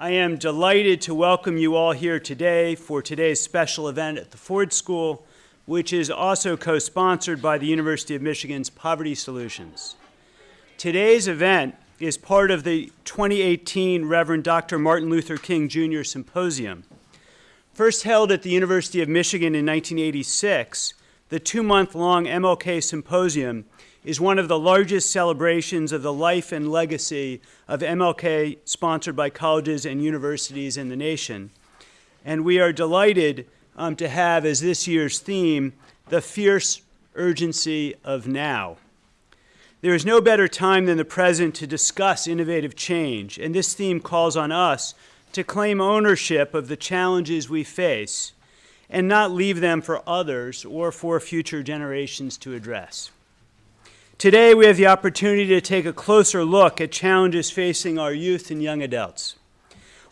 I am delighted to welcome you all here today for today's special event at the Ford School, which is also co-sponsored by the University of Michigan's Poverty Solutions. Today's event is part of the 2018 Reverend Dr. Martin Luther King Jr. Symposium. First held at the University of Michigan in 1986, the two-month-long MLK Symposium is one of the largest celebrations of the life and legacy of MLK sponsored by colleges and universities in the nation. And we are delighted um, to have as this year's theme, the fierce urgency of now. There is no better time than the present to discuss innovative change, and this theme calls on us to claim ownership of the challenges we face and not leave them for others or for future generations to address. Today, we have the opportunity to take a closer look at challenges facing our youth and young adults.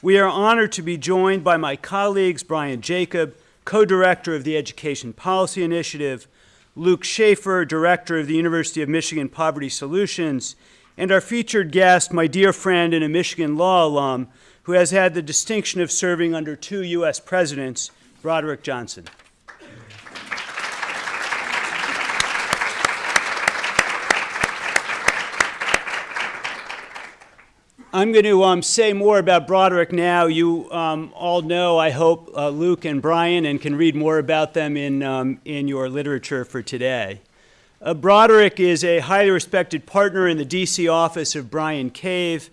We are honored to be joined by my colleagues, Brian Jacob, co-director of the Education Policy Initiative, Luke Schaefer, director of the University of Michigan Poverty Solutions, and our featured guest, my dear friend and a Michigan law alum, who has had the distinction of serving under two U.S. presidents, Broderick Johnson. I'm going to um, say more about Broderick now. You um, all know, I hope, uh, Luke and Brian, and can read more about them in, um, in your literature for today. Uh, Broderick is a highly respected partner in the DC office of Bryan Cave,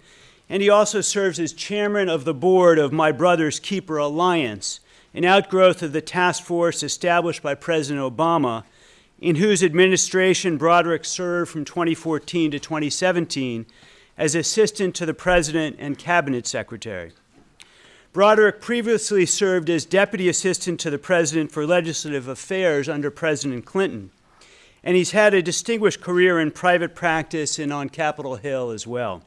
and he also serves as chairman of the board of My Brother's Keeper Alliance, an outgrowth of the task force established by President Obama, in whose administration Broderick served from 2014 to 2017 as assistant to the president and cabinet secretary. Broderick previously served as deputy assistant to the president for legislative affairs under President Clinton, and he's had a distinguished career in private practice and on Capitol Hill as well.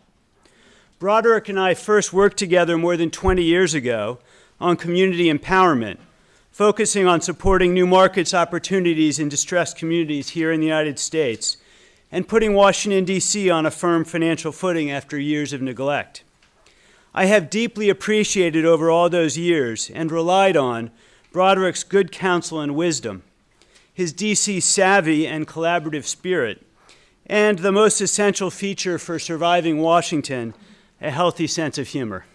Broderick and I first worked together more than 20 years ago on community empowerment, focusing on supporting new markets opportunities in distressed communities here in the United States, and putting Washington, D.C. on a firm financial footing after years of neglect. I have deeply appreciated over all those years and relied on Broderick's good counsel and wisdom, his D.C. savvy and collaborative spirit, and the most essential feature for surviving Washington, a healthy sense of humor.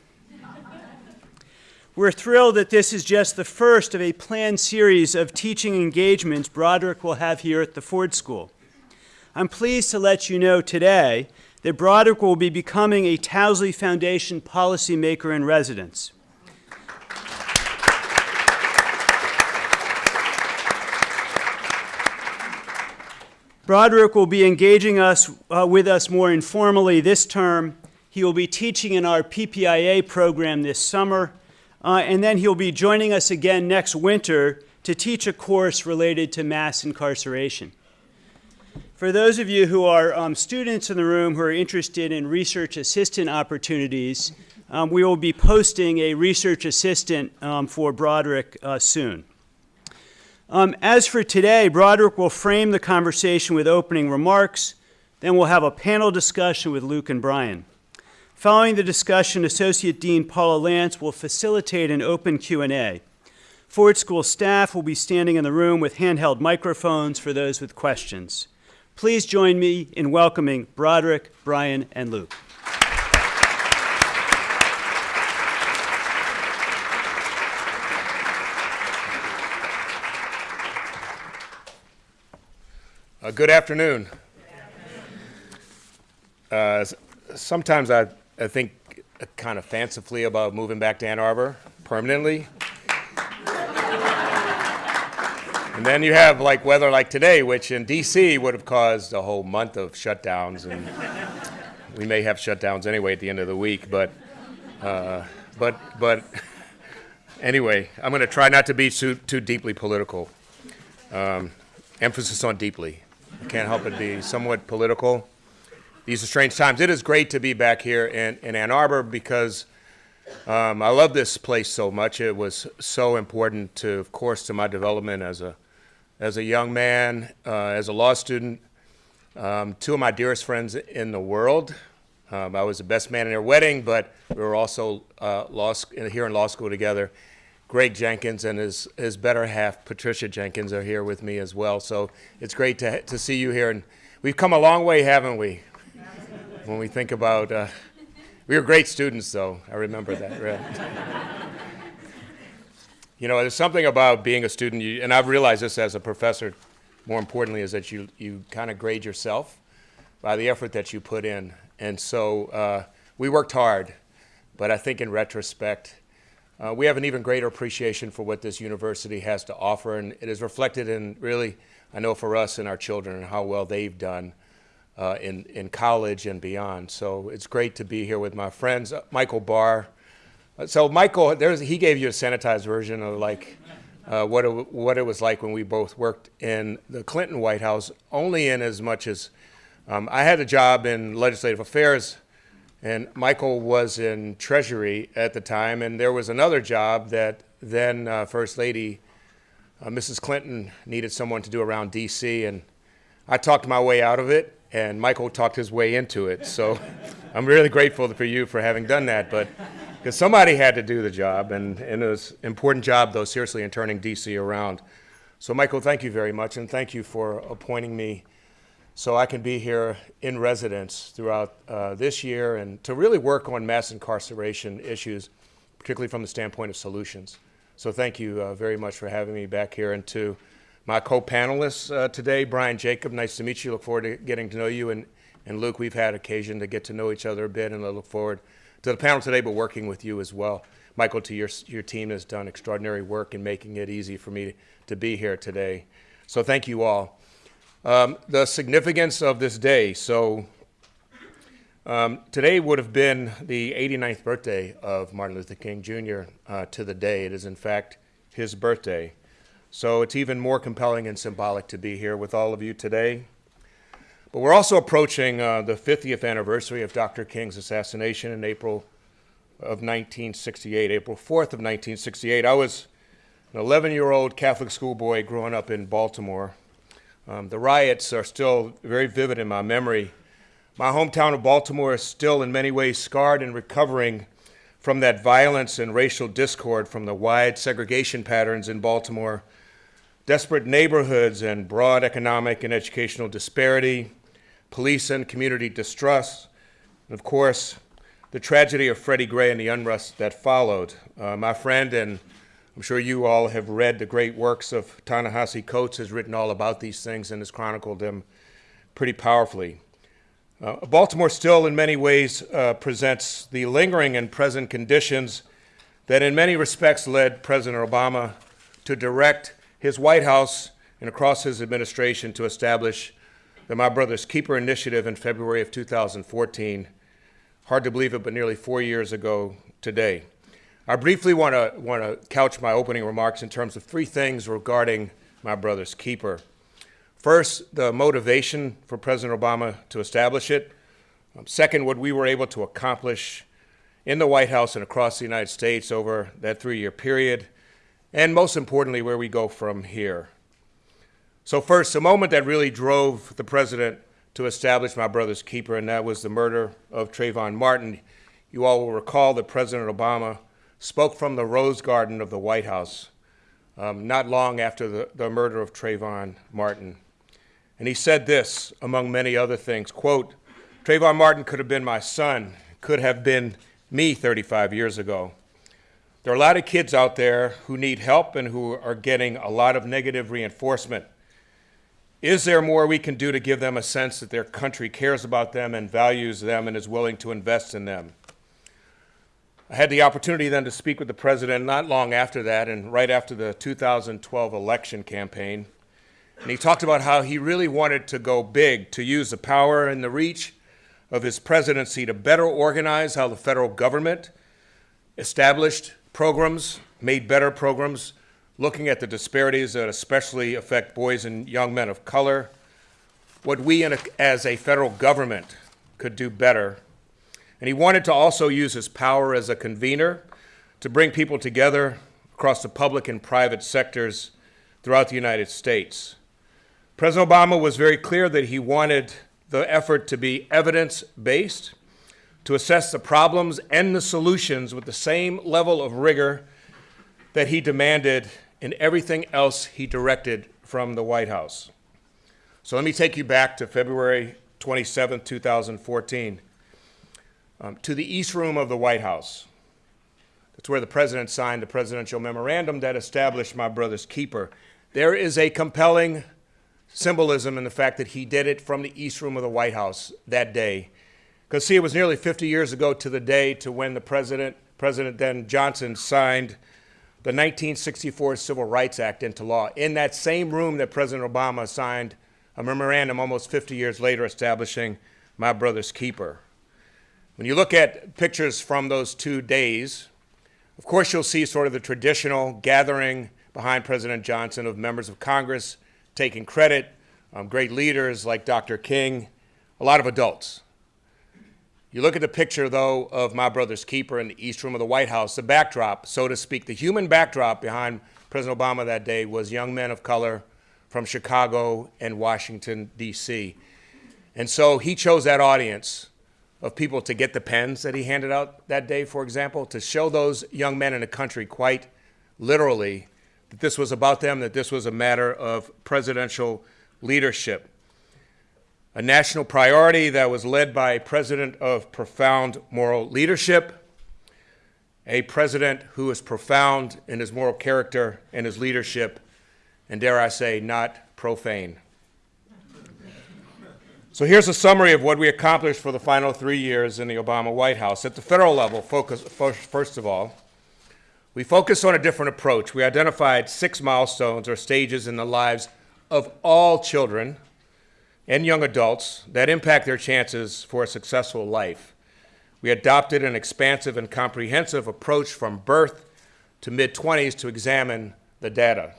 We're thrilled that this is just the first of a planned series of teaching engagements Broderick will have here at the Ford School. I'm pleased to let you know today that Broderick will be becoming a Towsley Foundation policymaker in residence. Broderick will be engaging us uh, with us more informally this term. He will be teaching in our PPIA program this summer, uh, and then he'll be joining us again next winter to teach a course related to mass incarceration. For those of you who are um, students in the room who are interested in research assistant opportunities, um, we will be posting a research assistant um, for Broderick uh, soon. Um, as for today, Broderick will frame the conversation with opening remarks. Then we'll have a panel discussion with Luke and Brian. Following the discussion, Associate Dean Paula Lantz will facilitate an open Q&A. Ford School staff will be standing in the room with handheld microphones for those with questions. Please join me in welcoming Broderick, Brian, and Luke. Uh, good afternoon. Uh, sometimes I, I think kind of fancifully about moving back to Ann Arbor permanently. And then you have like weather like today, which in DC would have caused a whole month of shutdowns, and we may have shutdowns anyway at the end of the week. But, uh, but, but anyway, I'm going to try not to be too, too deeply political. Um, emphasis on deeply. I can't help it be somewhat political. These are strange times. It is great to be back here in, in Ann Arbor because um, I love this place so much. It was so important to, of course, to my development as a as a young man, uh, as a law student, um, two of my dearest friends in the world, Um, I was the best man in their wedding, but we were also uh, law here in law school together. Greg Jenkins and his, his better half, Patricia Jenkins, are here with me as well. So it's great to, to see you here. And we've come a long way, haven't we? When we think about, uh, we were great students, though. I remember that. Right? you know, there's something about being a student, you, and I've realized this as a professor, more importantly, is that you, you kind of grade yourself by the effort that you put in. And so uh, we worked hard, but I think in retrospect, uh, we have an even greater appreciation for what this university has to offer, and it is reflected in really, I know for us and our children, and how well they've done uh, in, in college and beyond. So it's great to be here with my friends, uh, Michael Barr. So Michael, there's, he gave you a sanitized version of like uh, what, it, what it was like when we both worked in the Clinton White House, only in as much as um, I had a job in legislative affairs, and Michael was in Treasury at the time, and there was another job that then uh, First Lady uh, Mrs. Clinton needed someone to do around D.C., and I talked my way out of it, and Michael talked his way into it. So I'm really grateful for you for having done that, but because somebody had to do the job, and, and it was an important job, though, seriously, in turning D.C. around. So, Michael, thank you very much, and thank you for appointing me so I can be here in residence throughout uh, this year and to really work on mass incarceration issues, particularly from the standpoint of solutions. So thank you uh, very much for having me back here. And to my co-panelists uh, today, Brian Jacob, nice to meet you. Look forward to getting to know you. And, and Luke, we've had occasion to get to know each other a bit, and I look forward to the panel today, but working with you as well. Michael, to your, your team has done extraordinary work in making it easy for me to, be here today. So thank you all. Um, the significance of this day. So, um, today would have been the 89th birthday of Martin Luther King Jr. Uh, to the day. It is, in fact, his birthday. So, it's even more compelling and symbolic to be here with all of you today. But we're also approaching uh, the 50th anniversary of Dr. King's assassination in April of 1968, April 4th of 1968. I was an 11 year old Catholic schoolboy growing up in Baltimore. Um, the riots are still very vivid in my memory. My hometown of Baltimore is still, in many ways, scarred and recovering from that violence and racial discord from the wide segregation patterns in Baltimore, desperate neighborhoods, and broad economic and educational disparity, police and community distrust, and of course, the tragedy of Freddie Gray and the unrest that followed. Uh, my friend and I'm sure you all have read the great works of Ta-Nehisi Coates, has written all about these things and has chronicled them pretty powerfully. Uh, Baltimore still, in many ways, uh, presents the lingering and present conditions that, in many respects, led President Obama to direct his White House and across his administration to establish the My Brother's Keeper initiative in February of 2014. Hard to believe it, but nearly four years ago today. I briefly want to want to couch my opening remarks in terms of three things regarding my brother's keeper. First, the motivation for President Obama to establish it. Um, second, what we were able to accomplish in the White House and across the United States over that three-year period. And most importantly, where we go from here. So first, the moment that really drove the president to establish my brother's keeper, and that was the murder of Trayvon Martin. You all will recall that President Obama spoke from the Rose Garden of the White House um, not long after the, the murder of Trayvon Martin. And he said this, among many other things, quote, Trayvon Martin could have been my son, could have been me 35 years ago. There are a lot of kids out there who need help and who are getting a lot of negative reinforcement. Is there more we can do to give them a sense that their country cares about them and values them and is willing to invest in them? I had the opportunity then to speak with the president not long after that and right after the 2012 election campaign. And he talked about how he really wanted to go big, to use the power and the reach of his presidency to better organize how the federal government established programs, made better programs, looking at the disparities that especially affect boys and young men of color, what we a, as a federal government could do better and he wanted to also use his power as a convener to bring people together across the public and private sectors throughout the United States. President Obama was very clear that he wanted the effort to be evidence based, to assess the problems and the solutions with the same level of rigor that he demanded in everything else he directed from the White House. So let me take you back to February 27, 2014, um, to the East Room of the White House. That's where the president signed the presidential memorandum that established my brother's keeper. There is a compelling symbolism in the fact that he did it from the East Room of the White House that day. Because, see, it was nearly 50 years ago to the day to when the president, President then Johnson, signed the 1964 Civil Rights Act into law. In that same room that President Obama signed a memorandum almost 50 years later establishing my brother's keeper. When you look at pictures from those two days, of course you'll see sort of the traditional gathering behind President Johnson of members of Congress taking credit, um, great leaders like Dr. King, a lot of adults. You look at the picture, though, of my brother's keeper in the East Room of the White House, the backdrop, so to speak, the human backdrop behind President Obama that day was young men of color from Chicago and Washington, D.C. And so he chose that audience of people to get the pens that he handed out that day, for example, to show those young men in the country quite literally that this was about them, that this was a matter of presidential leadership. A national priority that was led by a president of profound moral leadership, a president who is profound in his moral character and his leadership, and dare I say, not profane. So here's a summary of what we accomplished for the final three years in the Obama White House. At the federal level, focus, first of all, we focused on a different approach. We identified six milestones or stages in the lives of all children and young adults that impact their chances for a successful life. We adopted an expansive and comprehensive approach from birth to mid 20s to examine the data.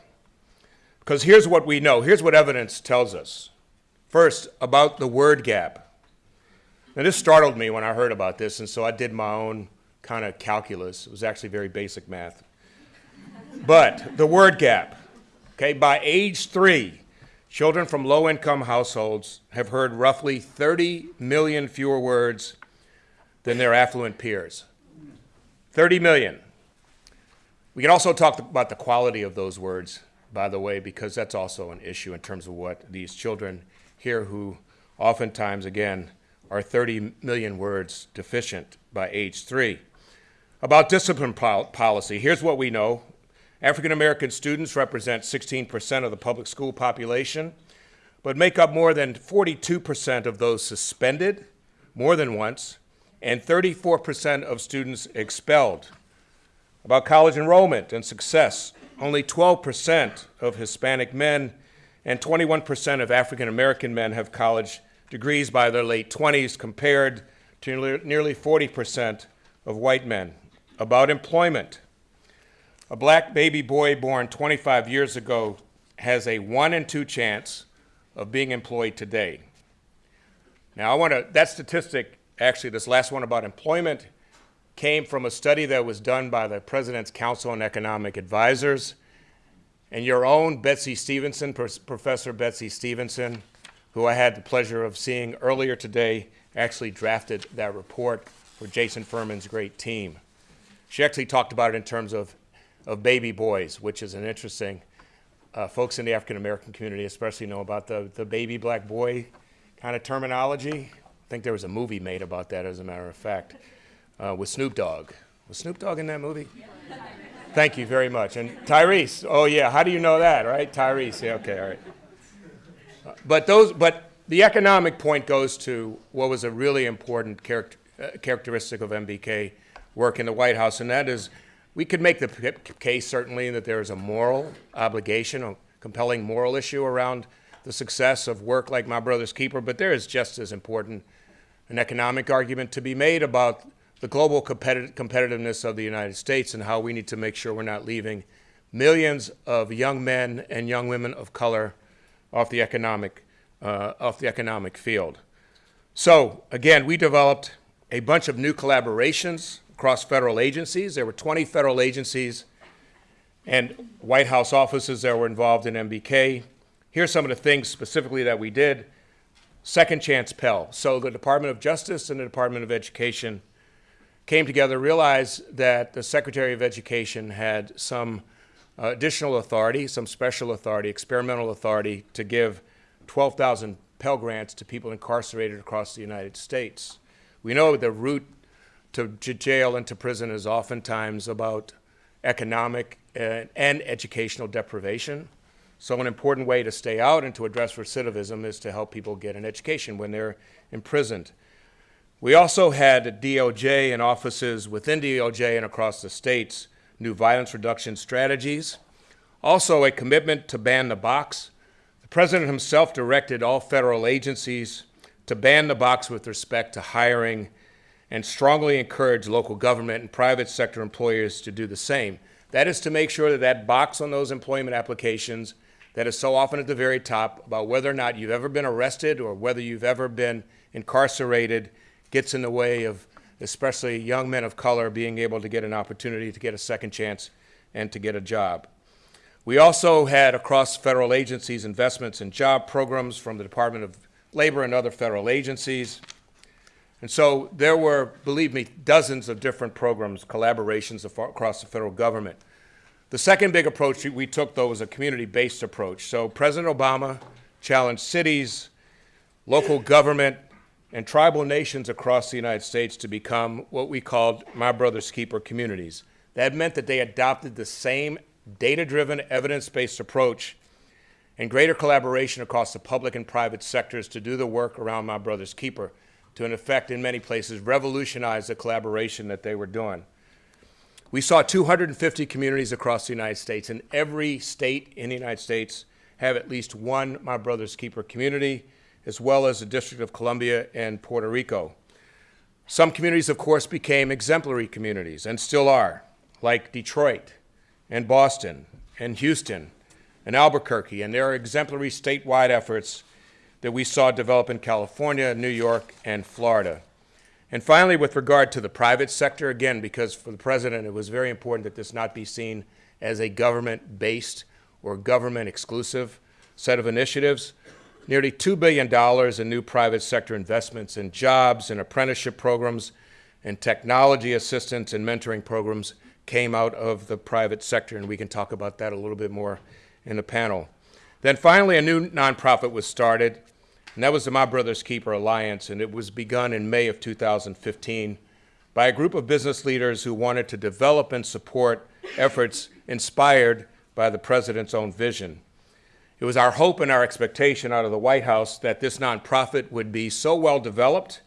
Because here's what we know, here's what evidence tells us. First, about the word gap. Now, this startled me when I heard about this, and so I did my own kind of calculus. It was actually very basic math. But the word gap, okay, by age three, children from low income households have heard roughly 30 million fewer words than their affluent peers. 30 million. We can also talk about the quality of those words, by the way, because that's also an issue in terms of what these children hear who oftentimes, again, are 30 million words deficient by age three. About discipline pol policy, here's what we know. African American students represent 16% of the public school population, but make up more than 42% of those suspended more than once, and 34% of students expelled. About college enrollment and success, only 12% of Hispanic men and 21% of African American men have college degrees by their late 20s, compared to nearly 40% of white men about employment. A black baby boy born 25 years ago has a one in two chance of being employed today. Now, I want to, that statistic, actually, this last one about employment, came from a study that was done by the President's Council on Economic Advisors. And your own Betsy Stevenson, Professor Betsy Stevenson, who I had the pleasure of seeing earlier today, actually drafted that report for Jason Furman's great team. She actually talked about it in terms of, of baby boys, which is an interesting, uh, folks in the African American community especially know about the, the baby black boy kind of terminology. I think there was a movie made about that, as a matter of fact, uh, with Snoop Dogg. Was Snoop Dogg in that movie? Thank you very much. And Tyrese, oh yeah, how do you know that, right? Tyrese, yeah, okay, all right. Uh, but those, but the economic point goes to what was a really important character, uh, characteristic of MBK work in the White House, and that is we could make the case certainly that there is a moral obligation, a compelling moral issue around the success of work like My Brother's Keeper, but there is just as important an economic argument to be made about the global competi competitiveness of the United States and how we need to make sure we're not leaving millions of young men and young women of color off the economic, uh, off the economic field. So again, we developed a bunch of new collaborations across federal agencies. There were 20 federal agencies and White House offices that were involved in MBK. Here's some of the things specifically that we did. Second Chance Pell. So the Department of Justice and the Department of Education came together, realized that the Secretary of Education had some uh, additional authority, some special authority, experimental authority to give 12,000 Pell Grants to people incarcerated across the United States. We know the route to jail and to prison is oftentimes about economic and, and educational deprivation. So an important way to stay out and to address recidivism is to help people get an education when they're imprisoned. We also had DOJ and offices within DOJ and across the states new violence reduction strategies. Also a commitment to ban the box. The President himself directed all federal agencies to ban the box with respect to hiring and strongly encourage local government and private sector employers to do the same. That is to make sure that that box on those employment applications that is so often at the very top about whether or not you've ever been arrested or whether you've ever been incarcerated gets in the way of especially young men of color being able to get an opportunity to get a second chance and to get a job. We also had across federal agencies investments in job programs from the Department of Labor and other federal agencies. And so there were, believe me, dozens of different programs, collaborations across the federal government. The second big approach we took, though, was a community-based approach. So President Obama challenged cities, local government, and tribal nations across the United States to become what we called My Brother's Keeper communities. That meant that they adopted the same data-driven, evidence-based approach and greater collaboration across the public and private sectors to do the work around My Brother's Keeper to, in effect, in many places, revolutionize the collaboration that they were doing. We saw 250 communities across the United States, and every state in the United States have at least one My Brother's Keeper community, as well as the District of Columbia and Puerto Rico. Some communities, of course, became exemplary communities and still are, like Detroit and Boston and Houston and Albuquerque, and there are exemplary statewide efforts that we saw develop in California, New York, and Florida. And finally, with regard to the private sector, again, because for the president it was very important that this not be seen as a government-based or government-exclusive set of initiatives, nearly $2 billion in new private sector investments in jobs and apprenticeship programs and technology assistance and mentoring programs came out of the private sector, and we can talk about that a little bit more in the panel. Then finally, a new nonprofit was started and that was the My Brother's Keeper Alliance, and it was begun in May of 2015 by a group of business leaders who wanted to develop and support efforts inspired by the president's own vision. It was our hope and our expectation out of the White House that this nonprofit would be so well developed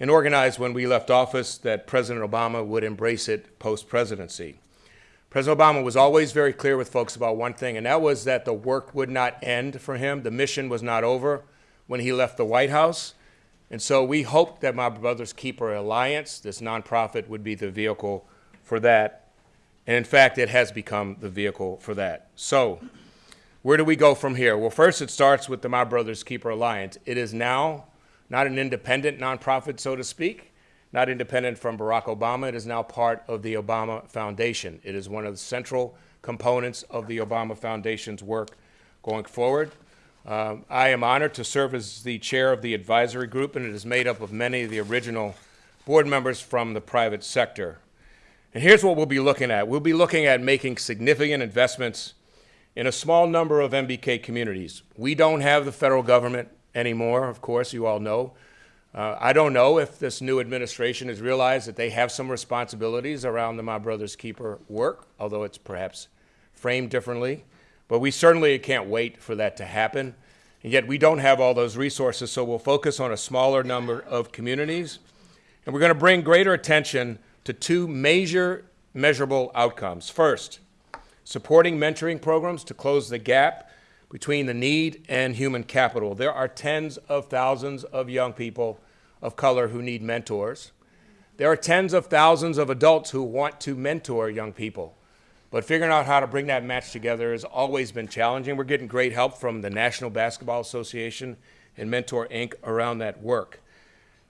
and organized when we left office that President Obama would embrace it post-presidency. President Obama was always very clear with folks about one thing, and that was that the work would not end for him. The mission was not over when he left the White House. And so we hoped that My Brother's Keeper Alliance, this nonprofit, would be the vehicle for that. And in fact, it has become the vehicle for that. So where do we go from here? Well, first it starts with the My Brother's Keeper Alliance. It is now not an independent nonprofit, so to speak, not independent from Barack Obama. It is now part of the Obama Foundation. It is one of the central components of the Obama Foundation's work going forward. Um, I am honored to serve as the chair of the advisory group, and it is made up of many of the original board members from the private sector. And here's what we'll be looking at. We'll be looking at making significant investments in a small number of MBK communities. We don't have the federal government anymore, of course, you all know. Uh, I don't know if this new administration has realized that they have some responsibilities around the My Brother's Keeper work, although it's perhaps framed differently. But we certainly can't wait for that to happen. And yet we don't have all those resources, so we'll focus on a smaller number of communities. And we're going to bring greater attention to two major measurable outcomes. First, supporting mentoring programs to close the gap between the need and human capital. There are tens of thousands of young people of color who need mentors. There are tens of thousands of adults who want to mentor young people. But figuring out how to bring that match together has always been challenging. We're getting great help from the National Basketball Association and Mentor Inc. around that work.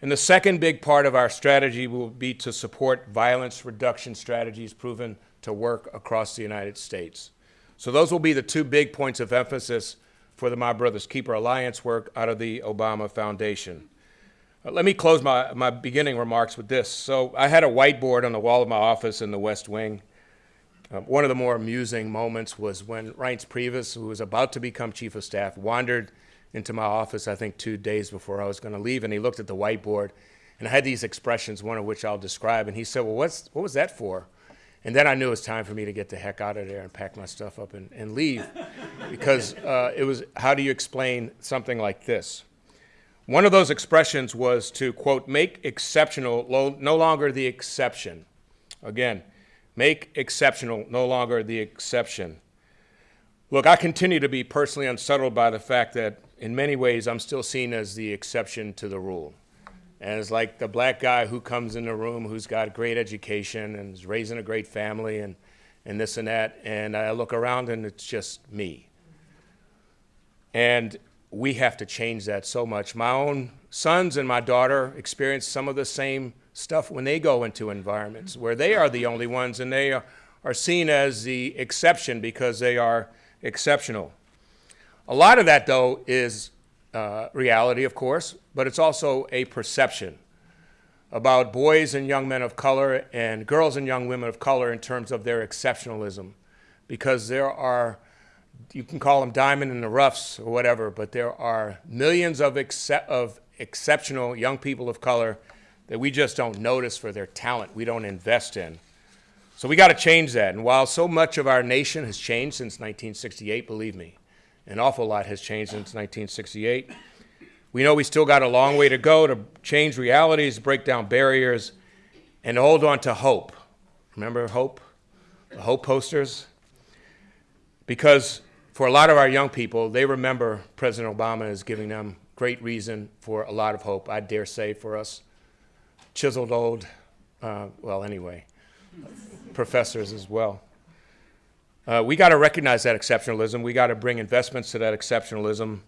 And the second big part of our strategy will be to support violence reduction strategies proven to work across the United States. So those will be the two big points of emphasis for the My Brother's Keeper Alliance work out of the Obama Foundation. Uh, let me close my, my beginning remarks with this. So I had a whiteboard on the wall of my office in the West Wing. Uh, one of the more amusing moments was when Reince Priebus, who was about to become chief of staff, wandered into my office, I think two days before I was going to leave, and he looked at the whiteboard, and I had these expressions, one of which I'll describe, and he said, well, what's, what was that for? And then I knew it was time for me to get the heck out of there and pack my stuff up and, and leave, because uh, it was, how do you explain something like this? One of those expressions was to, quote, make exceptional lo- no longer the exception. Again, make exceptional no longer the exception. Look, I continue to be personally unsettled by the fact that in many ways I'm still seen as the exception to the rule. And it's like the black guy who comes in the room who's got great education and is raising a great family and, and this and that. And I look around and it's just me. And we have to change that so much. My own sons and my daughter experience some of the same stuff when they go into environments where they are the only ones and they are, seen as the exception because they are exceptional. A lot of that, though, is uh, reality, of course, but it's also a perception about boys and young men of color and girls and young women of color in terms of their exceptionalism. Because there are you can call them diamond in the roughs or whatever, but there are millions of, of exceptional young people of color that we just don't notice for their talent, we don't invest in. So we got to change that. And while so much of our nation has changed since 1968, believe me, an awful lot has changed since 1968. We know we still got a long way to go to change realities, break down barriers, and hold on to hope. Remember hope? The hope posters? Because for a lot of our young people, they remember President Obama as giving them great reason for a lot of hope, I dare say, for us chiseled old, uh, well, anyway, professors as well. Uh, we got to recognize that exceptionalism. We got to bring investments to that exceptionalism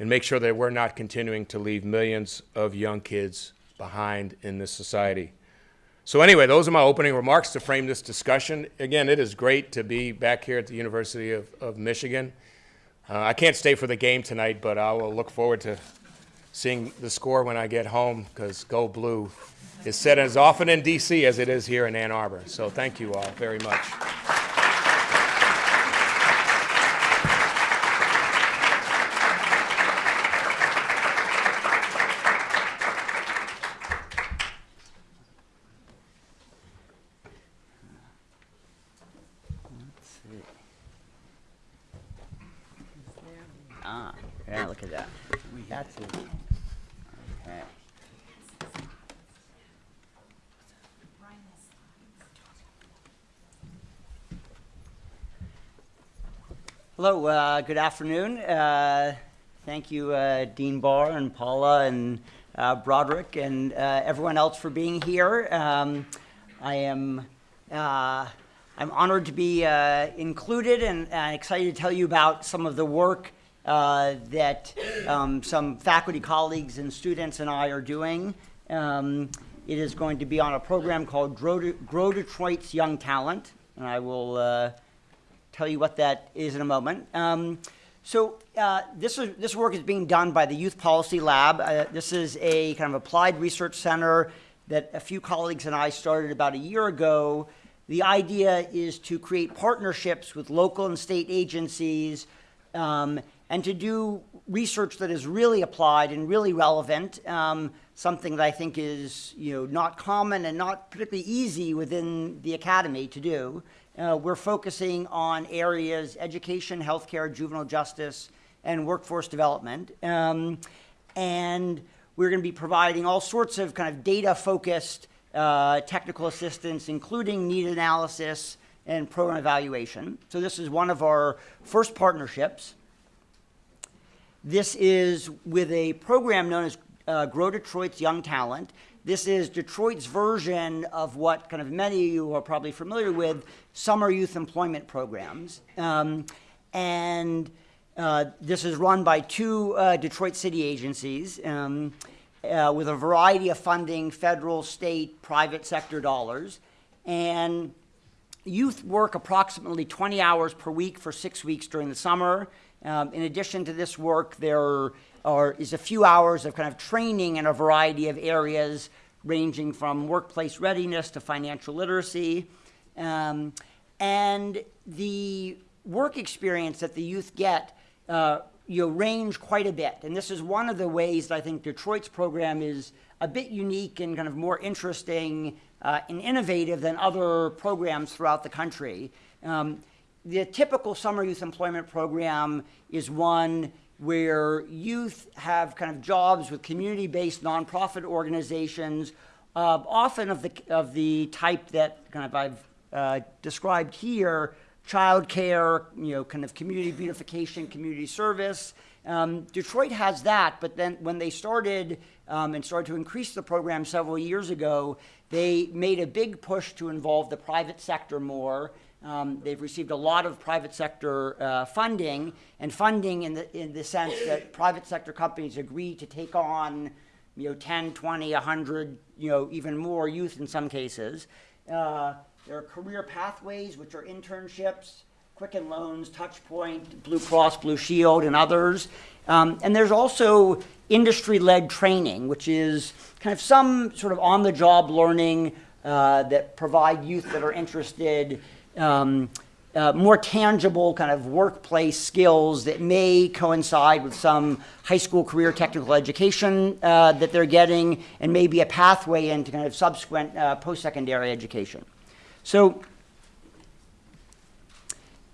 and make sure that we're not continuing to leave millions of young kids behind in this society. So anyway, those are my opening remarks to frame this discussion. Again, it is great to be back here at the University of, of Michigan. Uh, I can't stay for the game tonight, but I will look forward to seeing the score when I get home because Go Blue is said as often in D.C. as it is here in Ann Arbor. So thank you all very much. Ah, yeah, look at that. That's it. Okay. Hello, uh, good afternoon. Uh, thank you, uh, Dean Barr and Paula and uh, Broderick and uh, everyone else for being here. Um, I am uh, I'm honored to be included and, excited to tell you about some of the work that um, some faculty colleagues and students and I are doing. Um, it is going to be on a program called Grow, De- Grow Detroit's Young Talent, and I will tell you what that is in a moment. Um, so uh, this, is, this work is being done by the Youth Policy Lab. Uh, this is a kind of applied research center that a few colleagues and I started about a year ago. The idea is to create partnerships with local and state agencies um, and to do research that is really applied and really relevant, um, something that I think is you know, not common and not particularly easy within the academy to do. Uh, we're focusing on areas education, healthcare, juvenile justice, and workforce development. Um, and we're going to be providing all sorts of kind of data focused uh, technical assistance, including need analysis and program evaluation. So, this is one of our first partnerships. This is with a program known as uh, Grow Detroit's Young Talent. This is Detroit's version of what kind of many of you are probably familiar with summer youth employment programs. Um, and uh, this is run by two uh, Detroit city agencies um, uh, with a variety of funding federal, state, private sector dollars. And youth work approximately 20 hours per week for six weeks during the summer Um, in addition to this work, there are, is a few hours of kind of training in a variety of areas, ranging from workplace readiness to financial literacy. Um, and the work experience that the youth get uh, you know, range quite a bit. And this is one of the ways that I think Detroit's program is a bit unique and kind of more interesting uh, and innovative than other programs throughout the country. Um, the typical summer youth employment program is one where youth have kind of jobs with community-based nonprofit organizations, uh, often of the, of the type that kind of I've uh, described here, childcare, you know, kind of community beautification, community service. Um, Detroit has that, but then when they started um, and started to increase the program several years ago, they made a big push to involve the private sector more. Um, they've received a lot of private sector uh, funding, and funding in the, in the sense that private sector companies agree to take on, you know, 10, 20, 100, you know, even more youth in some cases. Uh, there are career pathways, which are internships, Quicken Loans, Touchpoint, Blue Cross Blue Shield, and others. Um, and there's also industry-led training, which is kind of some sort of on-the-job learning uh, that provide youth that are interested um, uh, more tangible kind of workplace skills that may coincide with some high school career technical education uh, that they're getting and maybe a pathway into kind of subsequent uh, post-secondary education. So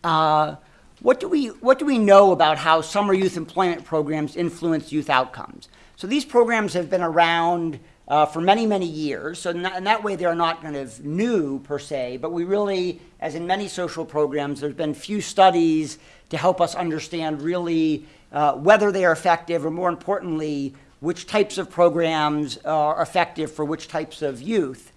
uh, what, do we, what do we know about how summer youth employment programs influence youth outcomes? So these programs have been around uh, for many, many years. So in that, in that, way, they're not kind of new per se, but we really, as in many social programs, there's been few studies to help us understand really uh, whether they are effective, or more importantly, which types of programs are effective for which types of youth.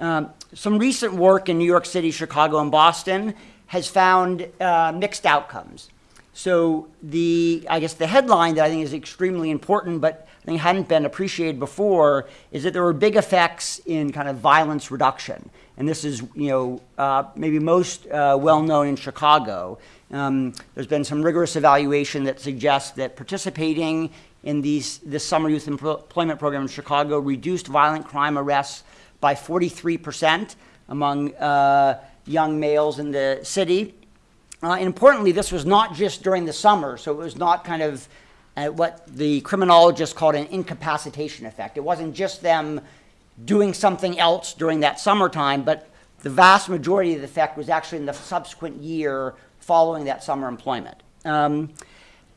Um, some recent work in New York City, Chicago, and Boston has found uh, mixed outcomes. So the, I guess the headline that I think is extremely important, but I think hadn't been appreciated before, is that there were big effects in kind of violence reduction. And this is, you know, uh, maybe most uh, well known in Chicago. Um, there's been some rigorous evaluation that suggests that participating in these, this summer youth employment program in Chicago reduced violent crime arrests by 43% among uh, young males in the city. Uh, and importantly, this was not just during the summer, so it was not kind of uh, what the criminologists called an incapacitation effect. It wasn't just them doing something else during that summertime, but the vast majority of the effect was actually in the subsequent year following that summer employment. Um,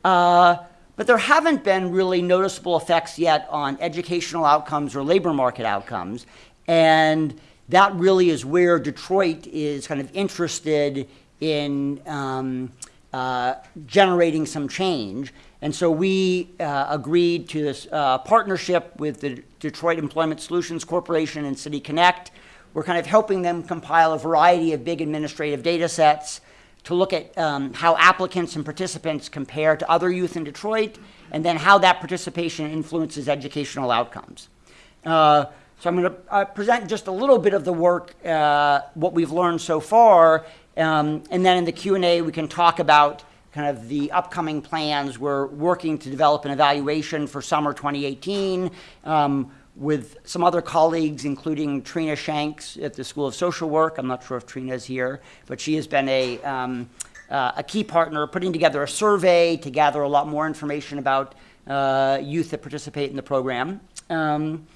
uh, but there haven't been really noticeable effects yet on educational outcomes or labor market outcomes. And that really is where Detroit is kind of interested in um, uh, generating some change. And so we uh, agreed to this uh, partnership with the Detroit Employment Solutions Corporation and City Connect. We're kind of helping them compile a variety of big administrative data sets to look at um, how applicants and participants compare to other youth in Detroit, and then how that participation influences educational outcomes. Uh, so I'm going to uh, present just a little bit of the work, uh, what we've learned so far, um, and then in the Q&A we can talk about kind of the upcoming plans. We're working to develop an evaluation for summer 2018 um, with some other colleagues, including Trina Shanks at the School of Social Work. I'm not sure if Trina is here, but she has been a, um, uh, a key partner putting together a survey to gather a lot more information about uh, youth that participate in the program. Um,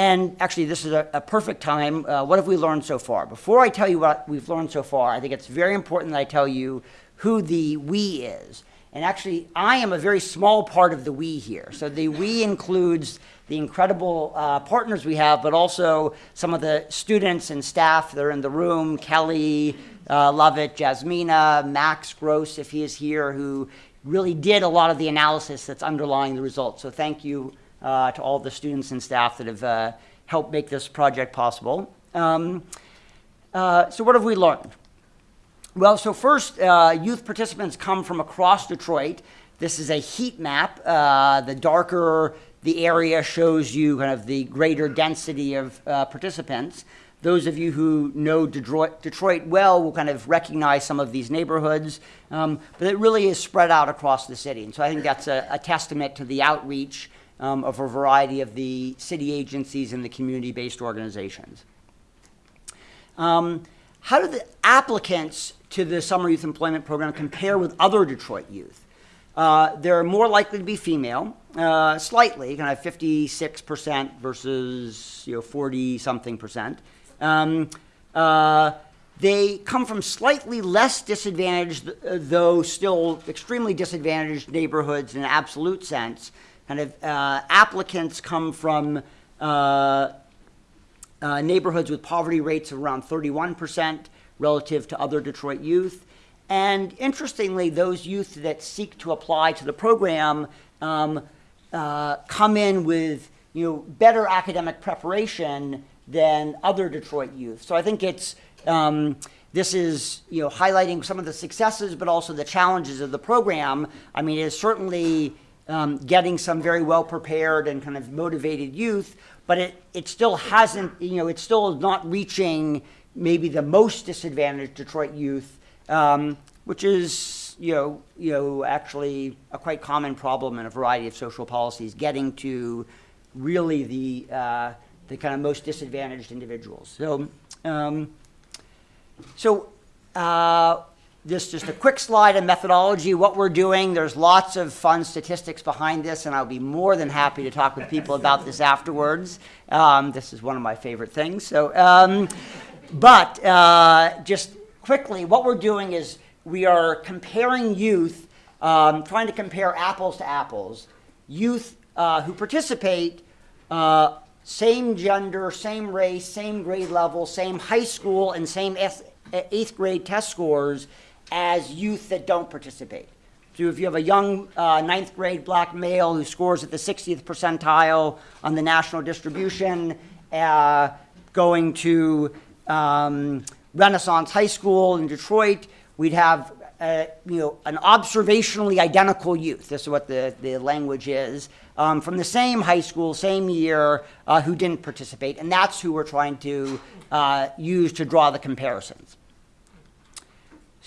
and actually, this is a, a perfect time. Uh, what have we learned so far? Before I tell you what we've learned so far, I think it's very important that I tell you who the we is. And actually, I am a very small part of the we here. So the we includes the incredible uh, partners we have, but also some of the students and staff that are in the room, Kelly uh, Lovett, Jasmina, Max Gross, if he is here, who really did a lot of the analysis that's underlying the results. So thank you uh, to all the students and staff that have uh, helped make this project possible. Um, uh, so what have we learned? Well, so first, uh, youth participants come from across Detroit. This is a heat map. Uh, the darker the area shows you kind of the greater density of participants. those of you who know Detroit, Detroit well will kind of recognize some of these neighborhoods, um, but it really is spread out across the city. And so I think that's a, a testament to the outreach um, of a variety of the city agencies and the community-based organizations. Um, how do the applicants to the Summer Youth Employment Program compare with other Detroit youth? Uh, they're more likely to be female, uh, slightly, kind of 56% versus you know 40 something percent. Um, uh, they come from slightly less disadvantaged, uh, though still extremely disadvantaged neighborhoods in an absolute sense. Kind of uh, applicants come from uh, uh, neighborhoods with poverty rates of around 31% relative to other Detroit youth. And interestingly, those youth that seek to apply to the program um, uh, come in with you know, better academic preparation than other Detroit youth. So I think it's, um, this is you know, highlighting some of the successes, but also the challenges of the program. I mean, it's certainly um, getting some very well prepared and kind of motivated youth, but it, it still hasn't, you know, it's still not reaching maybe the most disadvantaged Detroit youth, um, which is, you know, you know, actually a quite common problem in a variety of social policies, getting to really the, uh, the kind of most disadvantaged individuals. So, um, so uh, this just a quick slide of methodology, what we're doing. There's lots of fun statistics behind this, and I'll be more than happy to talk with people about this afterwards. Um, this is one of my favorite things. So, um, but uh, just quickly, what we're doing is we are comparing youth, um, trying to compare apples to apples. Youth uh, who participate, uh, same gender, same race, same grade level, same high school, and same eighth grade test scores as youth that don't participate. So if you have a young uh, ninth grade black male who scores at the 60th percentile on the national distribution, uh, going to um, Renaissance High School in Detroit, we'd have uh, you know, an observationally identical youth. This is what the, the language is. Um, from the same high school, same year, uh, who didn't participate. And that's who we're trying to uh, use to draw the comparisons.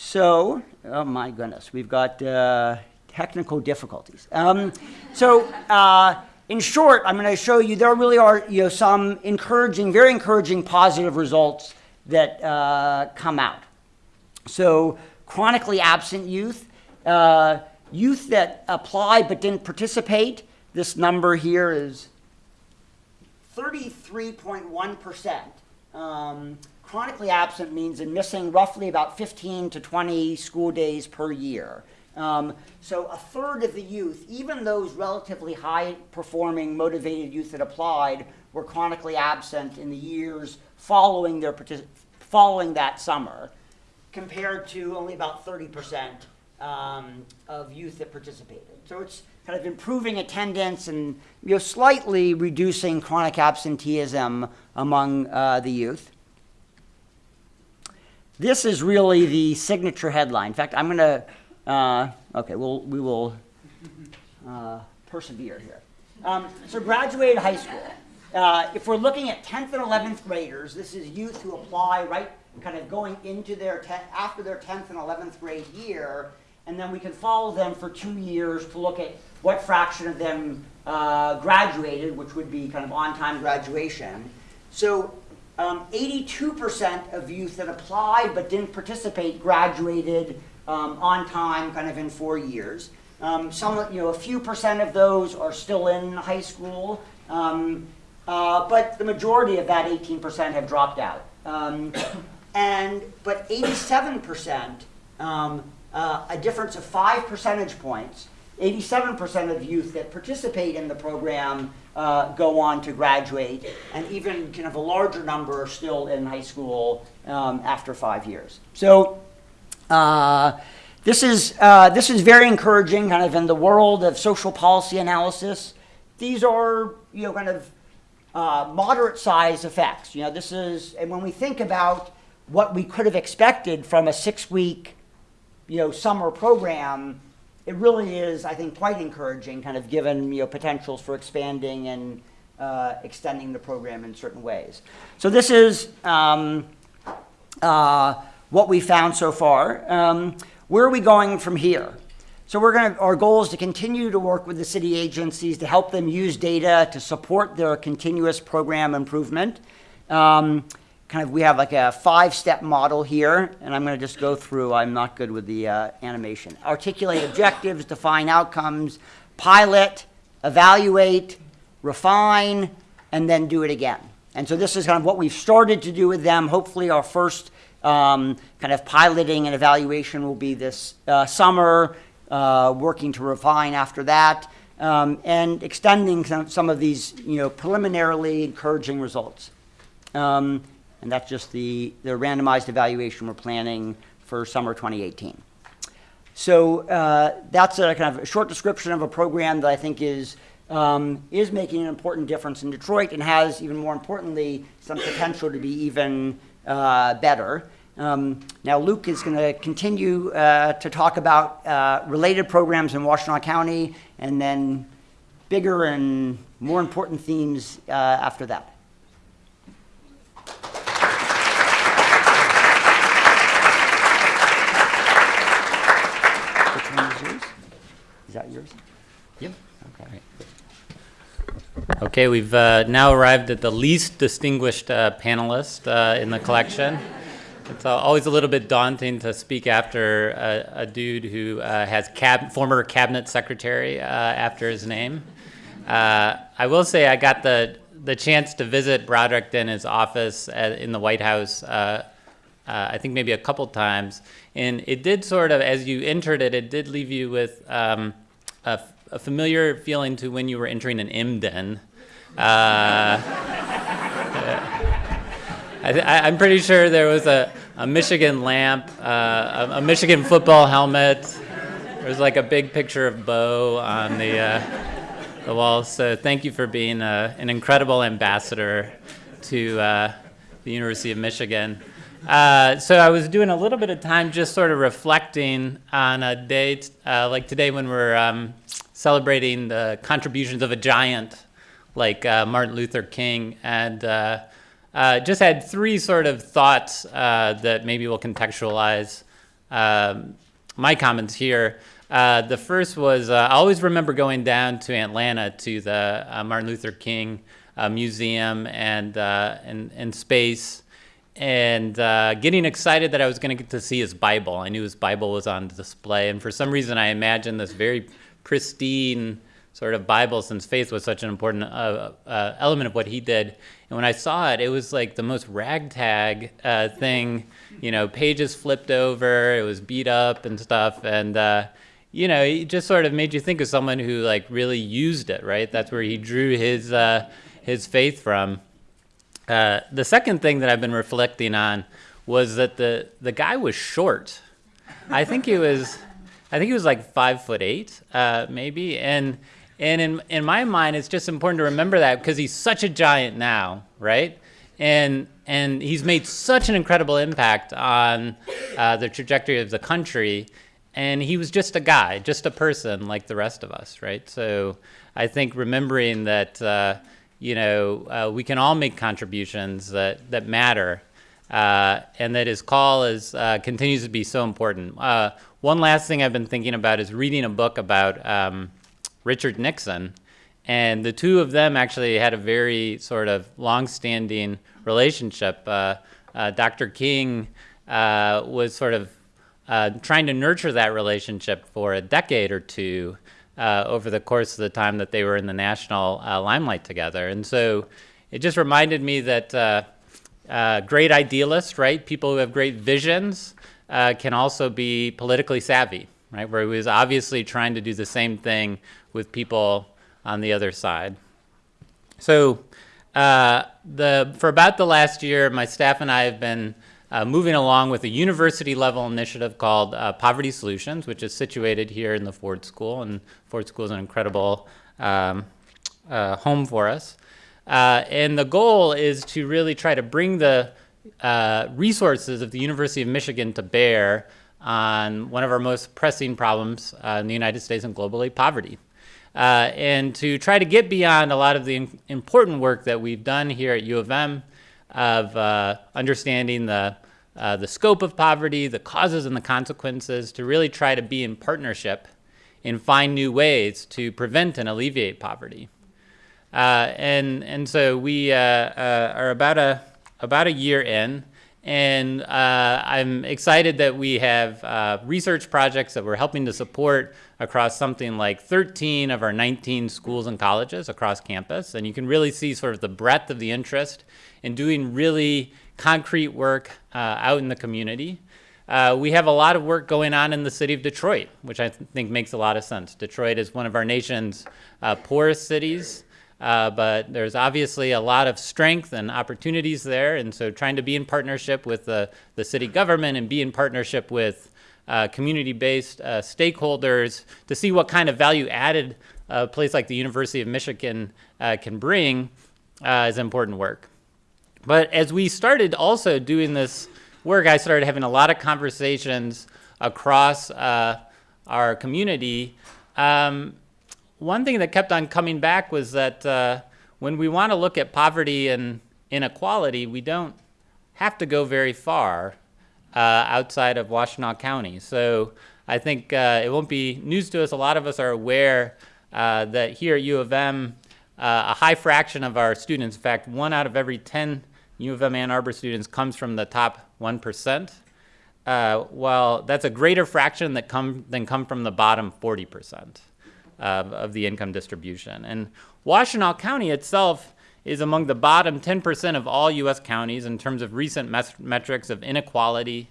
So, oh my goodness, we've got uh, technical difficulties. Um, so, uh, in short, I'm going to show you there really are you know, some encouraging, very encouraging positive results that uh, come out. So, chronically absent youth, uh, youth that applied but didn't participate, this number here is 33.1%. Um, chronically absent means in missing roughly about 15 to 20 school days per year. Um, so a third of the youth, even those relatively high performing, motivated youth that applied, were chronically absent in the years following their following that summer, compared to only about 30% um, of youth that participated. So it's kind of improving attendance and you know, slightly reducing chronic absenteeism among uh, the youth. This is really the signature headline. In fact, I'm going to, uh, okay, we'll, we will uh, persevere here. Um, so graduated high school. Uh, if we're looking at 10th and 11th graders, this is youth who apply right kind of going into their, after their 10th and 11th grade year, and then we can follow them for two years to look at what fraction of them uh, graduated, which would be kind of on-time graduation. So 82% um, of youth that applied but didn't participate graduated um, on time, kind of in four years. Um, some, you know, a few percent of those are still in high school, um, uh, but the majority of that 18% have dropped out. Um, and but 87%, um, uh, a difference of five percentage points, 87% of youth that participate in the program uh, go on to graduate, and even kind of a larger number are still in high school um, after five years. So uh, this is uh, this is very encouraging, kind of in the world of social policy analysis. These are you know kind of uh, moderate size effects. You know this is, and when we think about what we could have expected from a six week you know summer program it really is, I think, quite encouraging, kind of given you know potentials for expanding and uh, extending the program in certain ways. So this is um, uh, what we found so far. Um, where are we going from here? So we're going to, our goal is to continue to work with the city agencies to help them use data to support their continuous program improvement. Um, kind of, we have like a five-step model here, and I'm going to just go through. I'm not good with the uh, animation. Articulate objectives, define outcomes, pilot, evaluate, refine, and then do it again. And so this is kind of what we've started to do with them. Hopefully, our first um, kind of piloting and evaluation will be this uh, summer, uh, working to refine after that, um, and extending some, some of these, you know, preliminarily encouraging results. Um, and that's just the, the randomized evaluation we're planning for summer 2018. So uh, that's a kind of a short description of a program that I think is um, is making an important difference in Detroit and has, even more importantly, some potential to be even uh, better. Um, now, Luke is going to continue uh, to talk about uh, related programs in Washtenaw County and then bigger and more important themes uh, after that. Which one is yours? Is that yours? Yep. Okay. Okay, we've uh, now arrived at the least distinguished uh, panelist uh, in the collection. It's uh, always a little bit daunting to speak after a, a dude who uh, has cab- former cabinet secretary uh, after his name. Uh, I will say I got the the chance to visit Broderick in his office at, in the White House. Uh, uh, I think maybe a couple times, and it did sort of, as you entered it, it did leave you with um, a, a familiar feeling to when you were entering an M den. Uh, I I'm pretty sure there was a, a Michigan lamp, uh, a, a Michigan football helmet. There was like a big picture of Bo on the, uh, the wall. So thank you for being an incredible ambassador to the University of Michigan. Uh, so I was doing a little bit of time just sort of reflecting on a day uh, like today when we're um, celebrating the contributions of a giant like uh, Martin Luther King, and uh, uh, just had three sort of thoughts that maybe will contextualize um, my comments here. The first was I always remember going down to Atlanta to the Martin Luther King Museum and, and, and space and uh, getting excited that I was going to get to see his Bible. I knew his Bible was on display, and for some reason, I imagined this very pristine sort of Bible, since faith was such an important uh, uh, element of what he did. And when I saw it, it was like the most ragtag uh, thing. You know, pages flipped over, it was beat up and stuff, and uh, you know, it just sort of made you think of someone who like really used it, right? That's where he drew his uh, his faith from. Uh, the second thing that I've been reflecting on was that the the guy was short. I think he was, I think he was like five foot eight, uh, maybe. And and in in my mind, it's just important to remember that because he's such a giant now, right? And and he's made such an incredible impact on uh, the trajectory of the country. And he was just a guy, just a person like the rest of us, right? So I think remembering that. You know, uh, we can all make contributions that, that matter, uh, and that his call is, uh, continues to be so important. Uh, one last thing I've been thinking about is reading a book about um, Richard Nixon, and the two of them actually had a very sort of long-standing relationship. Uh, uh, Dr. King was sort of trying to nurture that relationship for a decade or two uh, over the course of the time that they were in the national uh, limelight together. And so it just reminded me that uh, uh great idealists, right, people who have great visions, uh, can also be politically savvy, right, where he was obviously trying to do the same thing with people on the other side. So the, for about the last year, my staff and I have been uh, moving along with a university level initiative called uh, Poverty Solutions, which is situated here in the Ford School. And Ford School is an incredible um, uh, home for us. Uh, and the goal is to really try to bring the uh, resources of the University of Michigan to bear on one of our most pressing problems uh, in the United States and globally poverty. uh, and to try to get beyond a lot of the important work that we've done here at U of M of uh, understanding the, uh, the scope of poverty, the causes and the consequences, to really try to be in partnership and find new ways to prevent and alleviate poverty. Uh, and and so we uh, uh, are about a about a year in, and uh, I'm excited that we have research projects that we're helping to support across something like 13 of our 19 schools and colleges across campus, and you can really see sort of the breadth of the interest in doing really concrete work uh, out in the community. Uh, we have a lot of work going on in the city of Detroit, which I th- think makes a lot of sense. Detroit is one of our nation's uh, poorest cities, uh, but there's obviously a lot of strength and opportunities there. And so, trying to be in partnership with the, the city government and be in partnership with uh, community based uh, stakeholders to see what kind of value added a place like the University of Michigan can bring is important work. But as we started also doing this work, I started having a lot of conversations across uh, our community. Um, one thing that kept on coming back was that uh, when we want to look at poverty and inequality, we don't have to go very far uh, outside of Washtenaw County. So I think uh, it won't be news to us. A lot of us are aware uh, that here at U of M, uh, a high fraction of our students, in fact, one out of every 10 U of M Ann Arbor students comes from the top 1%. Uh, well, that's a greater fraction that come, than come from the bottom 40% of, of the income distribution. And Washtenaw County itself is among the bottom 10% of all U.S. counties in terms of recent metrics of inequality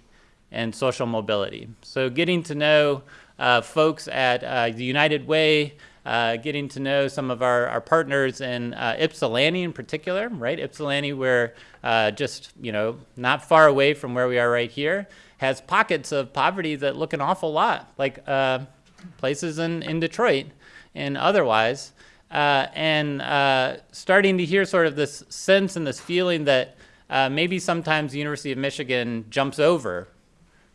and social mobility. So, getting to know uh, folks at uh, the United Way, uh, getting to know some of our, our partners in uh, Ypsilanti in particular, right? Ypsilanti, we're uh, just, you know, not far away from where we are right here, has pockets of poverty that look an awful lot like uh, places in, in Detroit and otherwise. Uh, and uh, starting to hear sort of this sense and this feeling that maybe sometimes the University of Michigan jumps over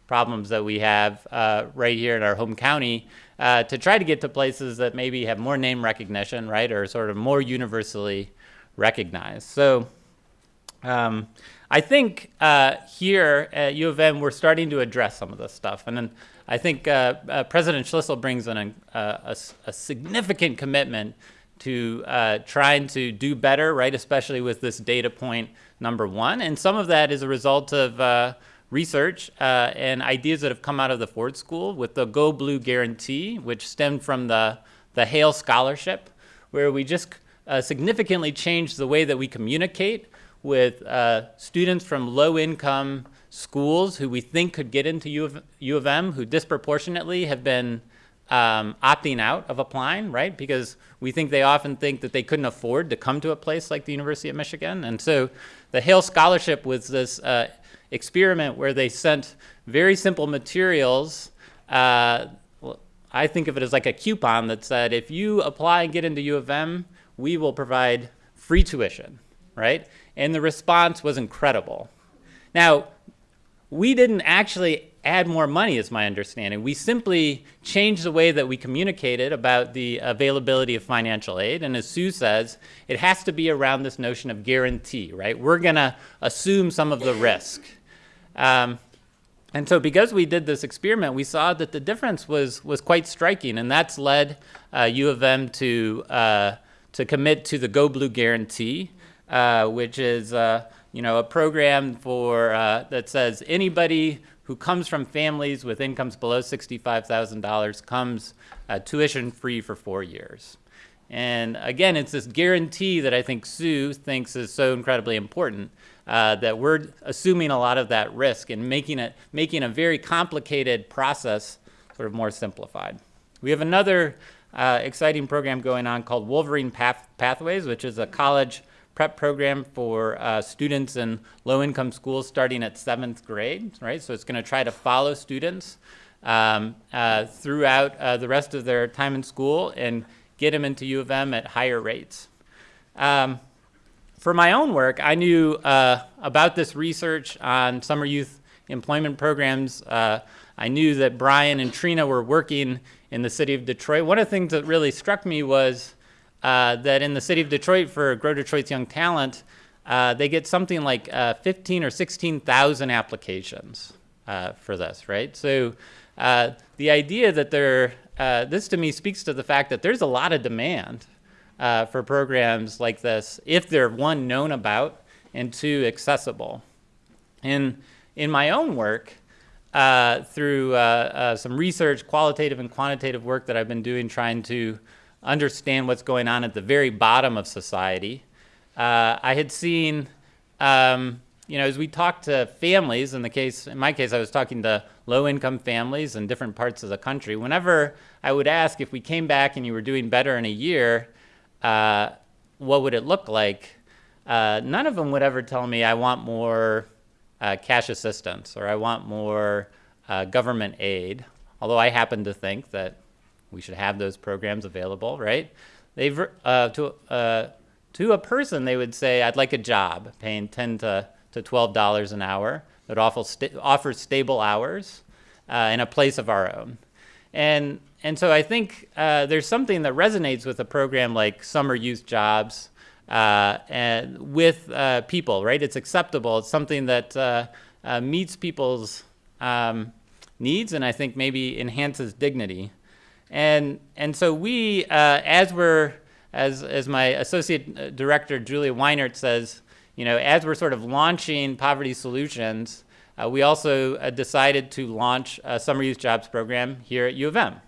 problems that we have right here in our home county uh, to try to get to places that maybe have more name recognition, right, or sort of more universally recognized. So um, I think uh, here at U of M, we're starting to address some of this stuff. And then I think uh, uh President Schlissel brings in a, a, significant commitment to uh, trying to do better, right, especially with this data point number one. And some of that is a result of research uh, and ideas that have come out of the Ford School with the Go Blue Guarantee, which stemmed from the, the HAIL Scholarship, where we just uh, significantly changed the way that we communicate with uh, students from low income schools who we think could get into U of, U of M, who disproportionately have been um, opting out of applying, right? Because we think they often think that they couldn't afford to come to a place like the University of Michigan. And so the HAIL Scholarship was this uh, experiment where they sent very simple materials. Uh, I think of it as like a coupon that said, if you apply and get into U of M, we will provide free tuition, right? And the response was incredible. Now, we didn't actually add more money, is my understanding. We simply changed the way that we communicated about the availability of financial aid. And as Sue says, it has to be around this notion of guarantee, right? We're going to assume some of the risk. Um, and so because we did this experiment, we saw that the difference was, was quite striking, and that's led uh, U of M to, uh, to commit to the Go Blue Guarantee, uh, which is uh, you know, a program for, uh, that says anybody who comes from families with incomes below $65,000 comes uh, tuition free for four years. And again, it's this guarantee that I think Sue thinks is so incredibly important uh, that we're assuming a lot of that risk and making it making a very complicated process sort of more simplified. We have another uh, exciting program going on called Wolverine Path- Pathways, which is a college prep program for uh, students in low-income schools starting at seventh grade. Right, so it's going to try to follow students um, uh, throughout uh, the rest of their time in school and get them into U of M at higher rates. Um, for my own work, I knew uh, about this research on summer youth employment programs. Uh, I knew that Brian and Trina were working in the city of Detroit. One of the things that really struck me was uh, that in the city of Detroit for Grow Detroit's Young Talent, uh, they get something like uh, 15 or 16,000 applications uh, for this, right? So uh, the idea that there, uh, this to me speaks to the fact that there's a lot of demand uh, for programs like this if they're one, known about, and two, accessible. And in my own work, uh, through uh, uh, some research, qualitative and quantitative work that I've been doing trying to understand what's going on at the very bottom of society, uh, I had seen, um, you know, as we talked to families, in the case, in my case, I was talking to low-income families in different parts of the country. Whenever I would ask if we came back and you were doing better in a year, uh, what would it look like? Uh, none of them would ever tell me I want more uh, cash assistance or I want more uh, government aid. Although I happen to think that we should have those programs available, right? They've uh, to to a person they would say I'd like a job paying ten to to twelve dollars an hour that offers sta stable hours in a place of our own, and and so I think uh, there's something that resonates with a program like Summer Youth Jobs uh, and with uh, people, right? It's acceptable. It's something that uh, uh, meets people's um, needs and I think maybe enhances dignity. And, and so we, uh, as we're, as, as my associate director, Julia Weinert says, you know, as we're sort of launching poverty solutions, we also decided to launch a summer youth jobs program here at U of M.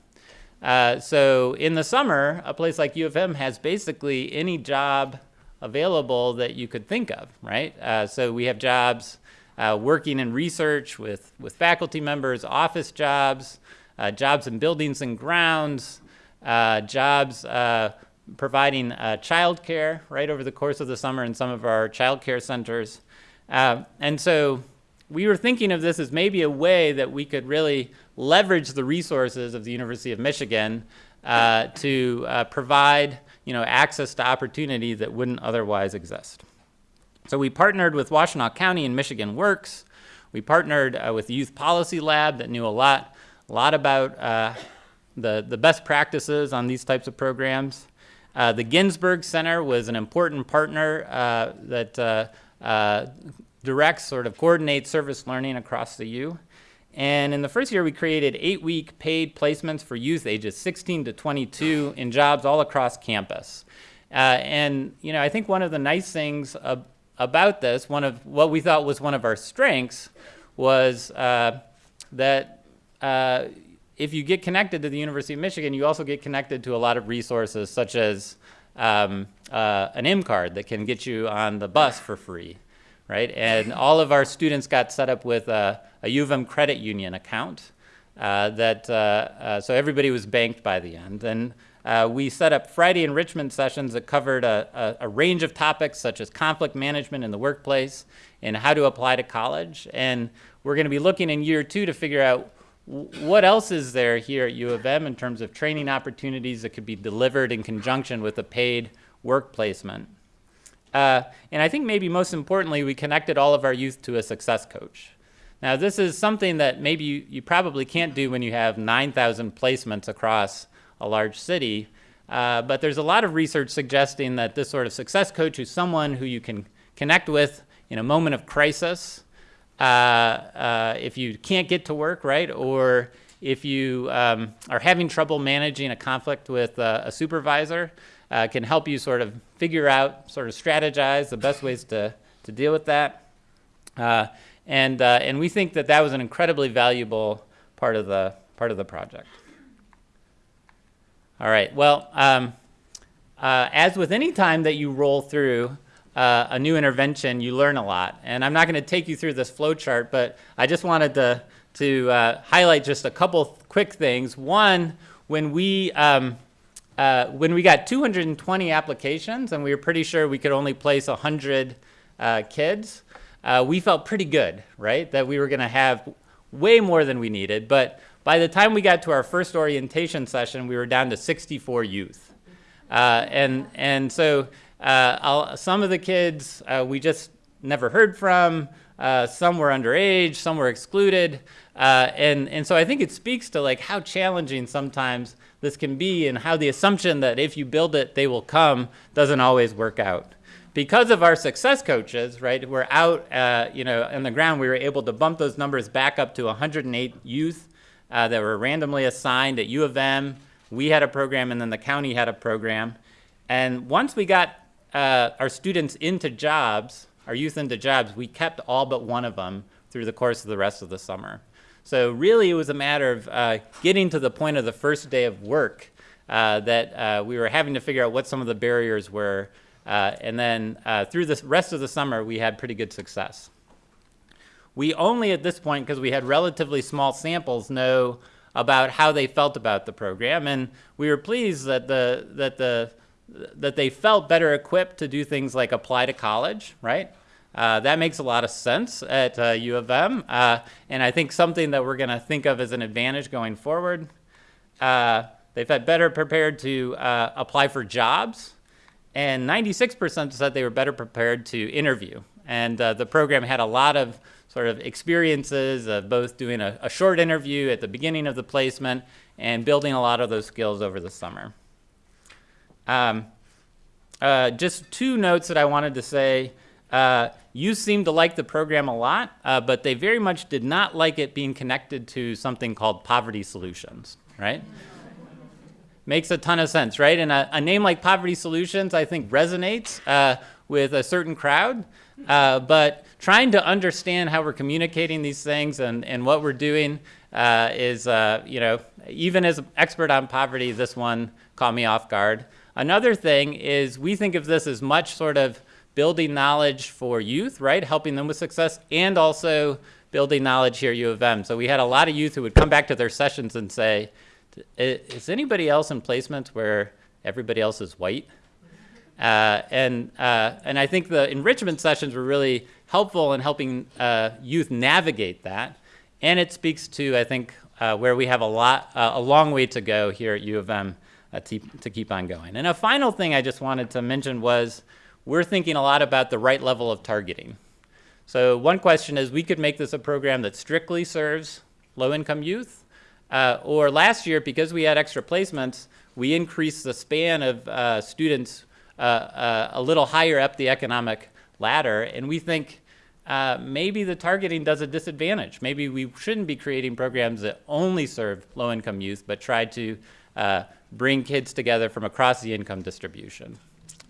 Uh, so in the summer, a place like U of M has basically any job available that you could think of, right? Uh, so we have jobs uh, working in research with, with faculty members, office jobs, uh, jobs in buildings and grounds, uh, jobs uh, providing uh, childcare right over the course of the summer in some of our childcare centers. and so we were thinking of this as maybe a way that we could really leverage the resources of the University of Michigan to provide you know, access to opportunity that wouldn't otherwise exist. So we partnered with Washtenaw County and Michigan Works. We partnered uh, with Youth Policy Lab that knew a lot, a lot about uh, the, the best practices on these types of programs. Uh, the Ginsberg Center was an important partner uh, that uh, uh, directs, sort of coordinates service learning across the U. And in the first year, we created eight-week paid placements for youth ages 16 to 22 in jobs all across campus. Uh, and you know, I think one of the nice things ab about this, one of what we thought was one of our strengths, was uh, that uh, if you get connected to the University of Michigan, you also get connected to a lot of resources, such as um, uh, an M card that can get you on the bus for free right? And all of our students got set up with a, a U of M credit union account uh, that, uh, uh, so everybody was banked by the end. And uh, we set up Friday enrichment sessions that covered a, a, a, range of topics such as conflict management in the workplace and how to apply to college. And we're gonna be looking in year two to figure out what else is there here at U of M in terms of training opportunities that could be delivered in conjunction with a paid work placement. Uh, and I think maybe most importantly, we connected all of our youth to a success coach. Now, this is something that maybe you, you probably can't do when you have 9,000 placements across a large city, uh, but there's a lot of research suggesting that this sort of success coach is someone who you can connect with in a moment of crisis, uh, uh if you can't get to work, right, or if you um, are having trouble managing a conflict with a supervisor, uh, can help you sort of figure out, sort of strategize the best ways to, to deal with that. Uh, and, uh, and we think that that was an incredibly valuable part of the, part of the project. All right, well, um, uh, as with any time that you roll through uh, a new intervention, you learn a lot. And I'm not going to take you through this flow chart, but I just wanted to, to uh, highlight just a couple quick things. One, when we um, uh, when we got 220 applications and we were pretty sure we could only place 100 uh, kids, uh, we felt pretty good, right? That we were going to have way more than we needed. But by the time we got to our first orientation session, we were down to 64 youth. Uh, and, and so uh, some of the kids we just never heard from. Some were underage, some were excluded. And, and so I think it speaks to like how challenging sometimes this can be and how the assumption that if you build it, they will come doesn't always work out. Because of our success coaches, right, we're out, uh, you know, on the ground, we were able to bump those numbers back up to 108 youth uh, that were randomly assigned at U of M. We had a program and then the county had a program. And once we got uh, our students into jobs, our youth into jobs, we kept all but one of them through the course of the rest of the summer. So really it was a matter of uh, getting to the point of the first day of work uh, that uh, we were having to figure out what some of the barriers were. Uh, and then uh, through the rest of the summer, we had pretty good success. We only at this point, because we had relatively small samples, know about how they felt about the program. And we were pleased that, the, that, the, that they felt better equipped to do things like apply to college, right? Uh, that makes a lot of sense at uh, U of M, uh, and I think something that we're going to think of as an advantage going forward. Uh, they've had better prepared to uh, apply for jobs, and 96% said they were better prepared to interview. And uh, the program had a lot of sort of experiences of both doing a, a short interview at the beginning of the placement and building a lot of those skills over the summer. Um, just two notes that I wanted to say. Uh, you seem to like the program a lot, uh, but they very much did not like it being connected to something called poverty solutions, right? Makes a ton of sense, right? And a, a name like Poverty Solutions, I think, resonates uh, with a certain crowd. Uh, but trying to understand how we're communicating these things and, and what we're doing uh, is, uh, you know, even as an expert on poverty, this one caught me off guard. Another thing is we think of this as much sort of building knowledge for youth, right? Helping them with success and also building knowledge here at U of M. So we had a lot of youth who would come back to their sessions and say, is anybody else in placements where everybody else is white? Uh, and, uh, and I think the enrichment sessions were really helpful in helping uh, youth navigate that. And it speaks to, I think, uh, where we have a, lot, uh, a long way to go here at U of M uh, to, to keep on going. And a final thing I just wanted to mention was we're thinking a lot about the right level of targeting. So one question is we could make this a program that strictly serves low-income youth, uh, or last year, because we had extra placements, we increased the span of uh, students uh, uh a little higher up the economic ladder, and we think uh, maybe the targeting does a disadvantage. Maybe we shouldn't be creating programs that only serve low-income youth, but try to uh, bring kids together from across the income distribution.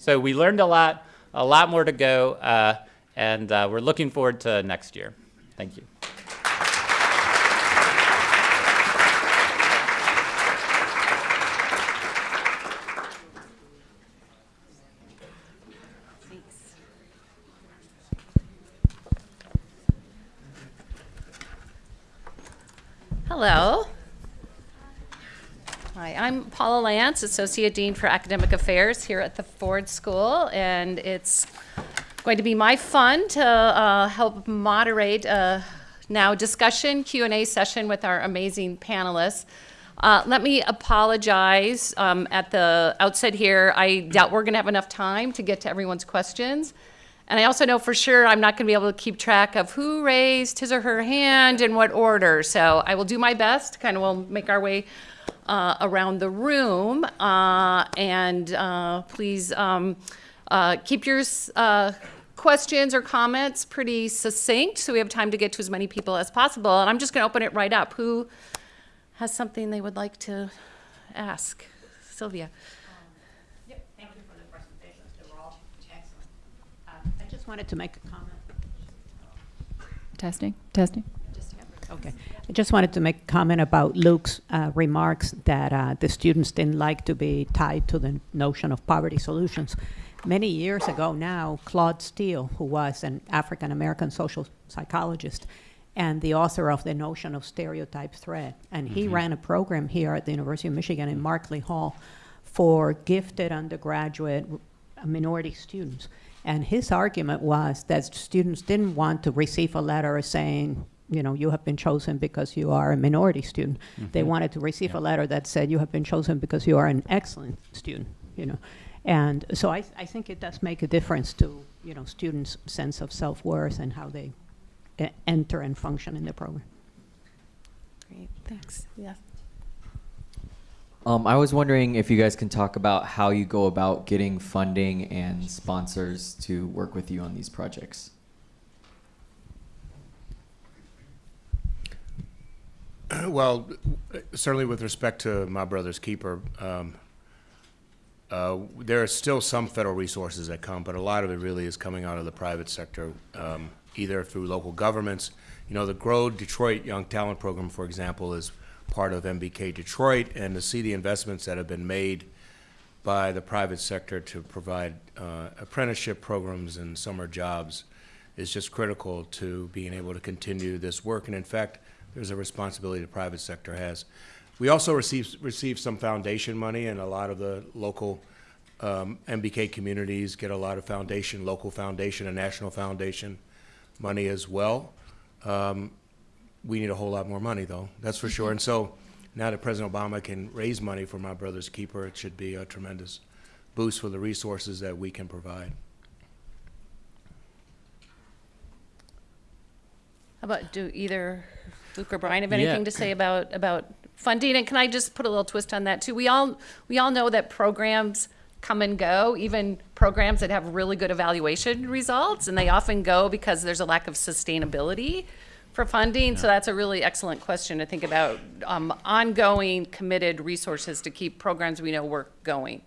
So we learned a lot, a lot more to go, uh, and uh, we're looking forward to next year. Thank you. Hello. Hi, I'm Paula Lantz, Associate Dean for Academic Affairs here at the Ford School, and it's going to be my fun to uh, help moderate a now discussion Q&A session with our amazing panelists. Uh, let me apologize um, at the outset here. I doubt we're going to have enough time to get to everyone's questions. And I also know for sure I'm not going to be able to keep track of who raised his or her hand in what order. So I will do my best, kind of will make our way uh, around the room. Uh, and uh, please um, uh, keep your uh, questions or comments pretty succinct so we have time to get to as many people as possible. And I'm just going to open it right up. Who has something they would like to ask? Sylvia. Yep, thank you for the presentations. They were all excellent. I just wanted to make a comment. Testing, testing. Okay. I just wanted to make a comment about Luke's uh, remarks that uh, the students didn't like to be tied to the notion of poverty solutions. Many years ago now, Claude Steele, who was an African American social psychologist and the author of the notion of stereotype threat, and he Mhm. ran a program here at the University of Michigan in Markley Hall for gifted undergraduate minority students. And his argument was that students didn't want to receive a letter saying, you know, you have been chosen because you are a minority student. They Mhm. wanted to receive Yeah. a letter that said, you have been chosen because you are an excellent student, you know. And so I, I think it does make a difference to, you know, students' sense of self-worth and how they e- enter and function in the program. Great, thanks. Yeah. Um, I was wondering if you guys can talk about how you go about getting funding and sponsors to work with you on these projects. Well, certainly with respect to my brother's keeper, um, uh, there are still some federal resources that come, but a lot of it really is coming out of the private sector, um, either through local governments. You know, the Grow Detroit Young Talent Program, for example, is part of MBK Detroit, and to see the investments that have been made by the private sector to provide uh, apprenticeship programs and summer jobs is just critical to being able to continue this work. And in fact, there's a responsibility the private sector has. We also receive, receive some foundation money, and a lot of the local um, MBK communities get a lot of foundation, local foundation and national foundation money as well. Um, we need a whole lot more money, though, that's for sure. And so now that President Obama can raise money for my brother's keeper, it should be a tremendous boost for the resources that we can provide. How about, do either Luke or Brian have Yeah. anything to say about, about funding? And can I just put a little twist on that too? We all, we all know that programs come and go, even programs that have really good evaluation results, and they often go because there's a lack of sustainability for funding. So that's a really excellent question to think about, um, ongoing committed resources to keep programs we know work going.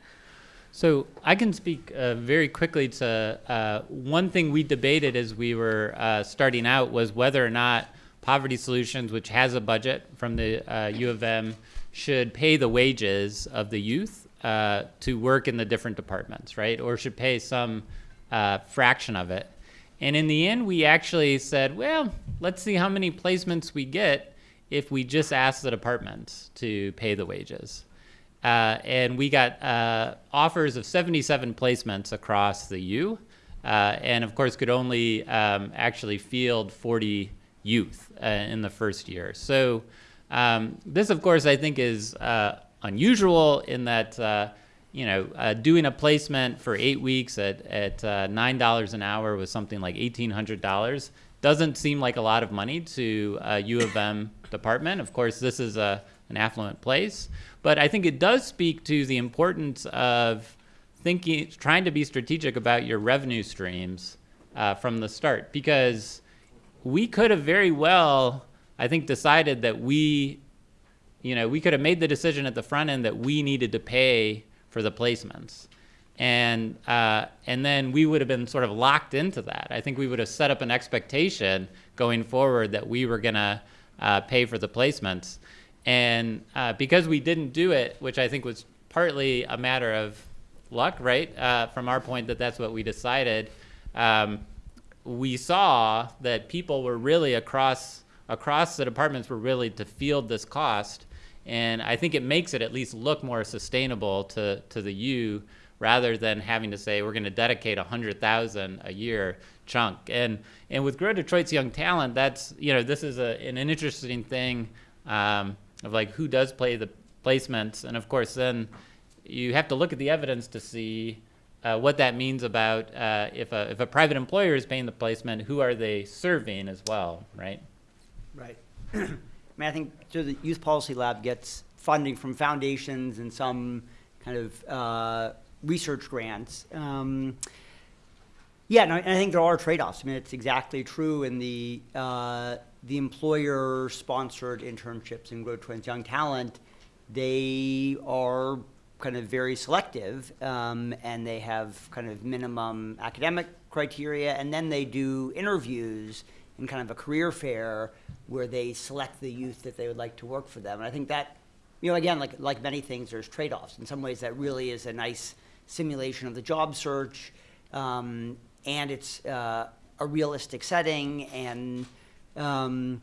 So I can speak uh, very quickly to uh, one thing we debated as we were uh, starting out was whether or not Poverty Solutions, which has a budget from the uh, U of M, should pay the wages of the youth uh, to work in the different departments, right? Or should pay some uh, fraction of it. And in the end, we actually said, well, let's see how many placements we get if we just ask the departments to pay the wages uh, and we got uh, offers of 77 placements across the U, uh, and of course could only um, actually field 40 youth uh, in the first year. So um, this, of course, I think is uh, unusual in that uh, you know uh, doing a placement for eight weeks at at uh, nine dollars an hour was something like eighteen hundred dollars. Doesn't seem like a lot of money to a U of M department. Of course, this is a an affluent place, but I think it does speak to the importance of thinking, trying to be strategic about your revenue streams uh, from the start, because we could have very well, I think, decided that we, you know, we could have made the decision at the front end that we needed to pay for the placements. And, uh, and then we would have been sort of locked into that. I think we would have set up an expectation going forward that we were going to uh, pay for the placements. And uh, because we didn't do it, which I think was partly a matter of luck, right? Uh, from our point, that that's what we decided. Um, we saw that people were really across across the departments were really to field this cost, and I think it makes it at least look more sustainable to to the U rather than having to say we're going to dedicate a hundred thousand a year chunk. And and with Grow Detroit's Young Talent, that's you know this is a, an interesting thing um, of like who does play the placements, and of course then you have to look at the evidence to see uh, what that means about uh, if a if a private employer is paying the placement, who are they serving as well, right? Right. I mean, I think so the Youth Policy Lab gets funding from foundations and some kind of uh, research grants. Um, yeah, and I, think there are trade-offs. I mean, it's exactly true in the uh, the employer-sponsored internships in Grow Detroit's Young Talent. They are kind of very selective, um, and they have kind of minimum academic criteria, and then they do interviews in kind of a career fair where they select the youth that they would like to work for them. And I think that, you know, again, like like many things, there's trade-offs. In some ways, that really is a nice simulation of the job search, um, and it's uh, a realistic setting, and um,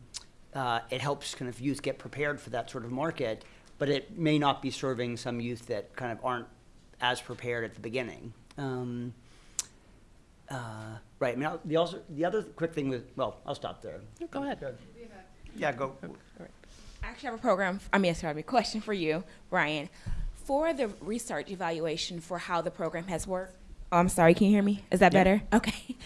uh, it helps kind of youth get prepared for that sort of market. But it may not be serving some youth that kind of aren't as prepared at the beginning. Um, uh, right. I mean, I'll- the also the other quick thing with well, I'll stop there. Go ahead. Yeah, go. I actually have a program, I mean, sorry, a question for you, Brian. For the research evaluation for how the program has worked, oh, I'm sorry, can you hear me? Is that better? Okay.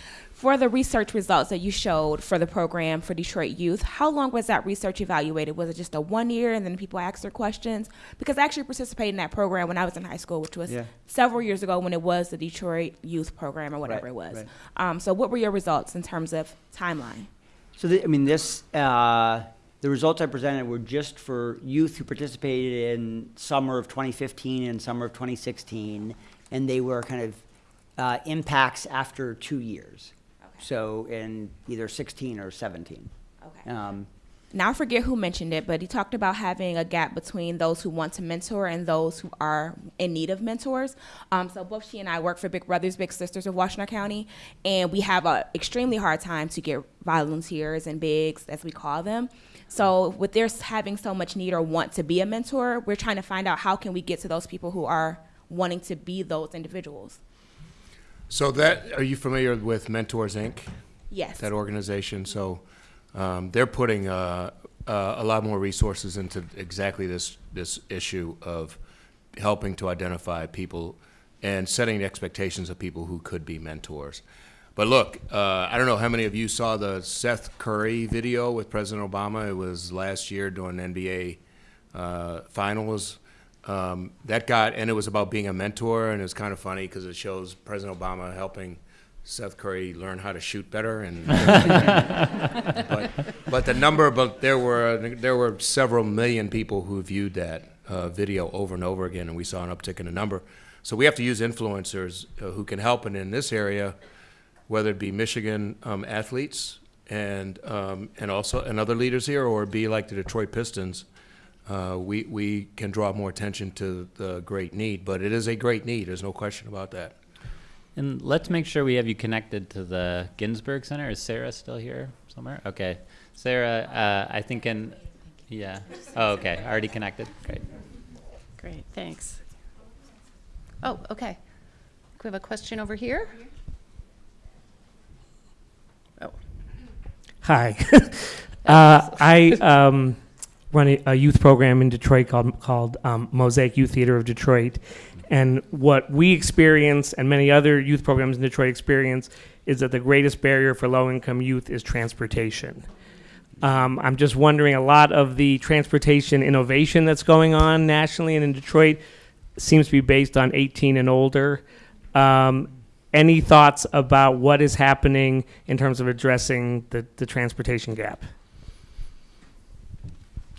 For the research results that you showed for the program for Detroit youth, how long was that research evaluated? Was it just a one year and then people asked their questions? Because I actually participated in that program when I was in high school, which was Yeah. several years ago when it was the Detroit Youth Program or whatever Right, it was. right. Um, so, what were your results in terms of timeline? So, the, I mean, this, uh, the results I presented were just for youth who participated in summer of 2015 and summer of 2016, and they were kind of uh, impacts after two years. So, in either 16 or 17. Okay. Um, Now, I forget who mentioned it, but he talked about having a gap between those who want to mentor and those who are in need of mentors. Um, so both she and I work for Big Brothers Big Sisters of Washtenaw County, and we have a extremely hard time to get volunteers and bigs, as we call them. So with their having so much need or want to be a mentor, we're trying to find out how can we get to those people who are wanting to be those individuals. So that, are you familiar with Mentors Inc.? Yes. that organization. So um, they're putting uh, uh, a lot more resources into exactly this this issue of helping to identify people and setting the expectations of people who could be mentors. But look, uh, I don't know how many of you saw the Steph Curry video with President Obama. It was last year during NBA uh, finals. Um, that got, and it was about being a mentor, and it was kind of funny because it shows President Obama helping Steph Curry learn how to shoot better, and but, but the number, but there were there were several million people who viewed that uh, video over and over again, and we saw an uptick in the number. So we have to use influencers uh, who can help, and in this area, whether it be Michigan um, athletes and um, and also and other leaders here, or be like the Detroit Pistons, uh, we we can draw more attention to the great need. But it is a great need. There's no question about that. And let's make sure we have you connected to the Ginsberg Center. Is Sarah still here somewhere? Okay. Sarah, uh, I think in, yeah. Oh, okay. Already connected. Great. Great, thanks. Oh, okay. We have a question over here. Oh, Hi. uh, I um, run a, a youth program in Detroit called, called um, Mosaic Youth Theater of Detroit. And what we experience and many other youth programs in Detroit experience is that the greatest barrier for low income youth is transportation. Um, I'm just wondering a lot of the transportation innovation that's going on nationally and in Detroit seems to be based on 18 and older. Um, any thoughts about what is happening in terms of addressing the, the transportation gap?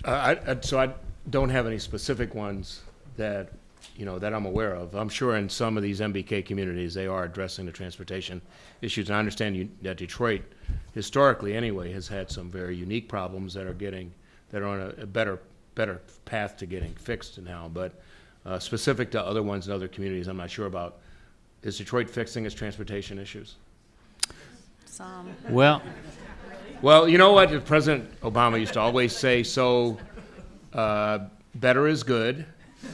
Uh, I, I, so I don't have any specific ones that, you know, that I'm aware of. I'm sure in some of these MBK communities, they are addressing the transportation issues. And I understand you, that Detroit, historically anyway, has had some very unique problems that are getting, that are on a, a better, better path to getting fixed now. But uh, specific to other ones in other communities, I'm not sure about. Is Detroit fixing its transportation issues? some, Well, Well, you know what? President Obama used to always say, so uh, better is good.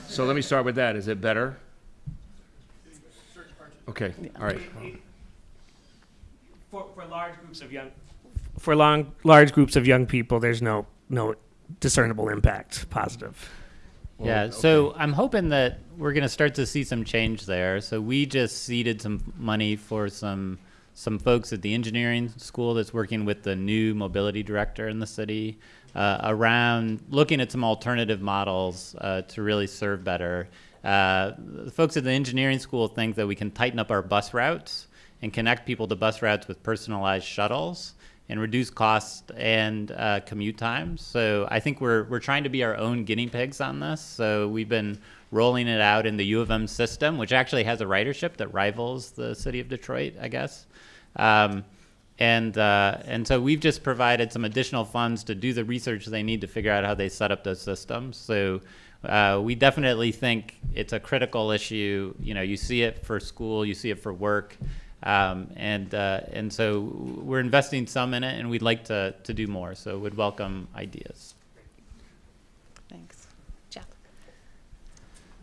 So let me start with that. Is it better? Okay, all right. For, for large groups of young, for long, large groups of young people, there's no no discernible impact positive. yeah. So I'm hoping that we're going to start to see some change there. So we just seeded some money for some some folks at the engineering school that's working with the new mobility director in the city uh, around looking at some alternative models uh, to really serve better. Uh, the folks at the engineering school think that we can tighten up our bus routes and connect people to bus routes with personalized shuttles and reduce cost and uh, commute times. So I think we're we're trying to be our own guinea pigs on this. So we've been rolling it out in the U of M system, which actually has a ridership that rivals the city of Detroit, I guess. Um, and uh, and so we've just provided some additional funds to do the research they need to figure out how they set up those systems. So uh, we definitely think it's a critical issue. You know, you see it for school, you see it for work, um, and uh, and so we're investing some in it, and we'd like to to do more. So we'd welcome ideas. thanks. Jeff?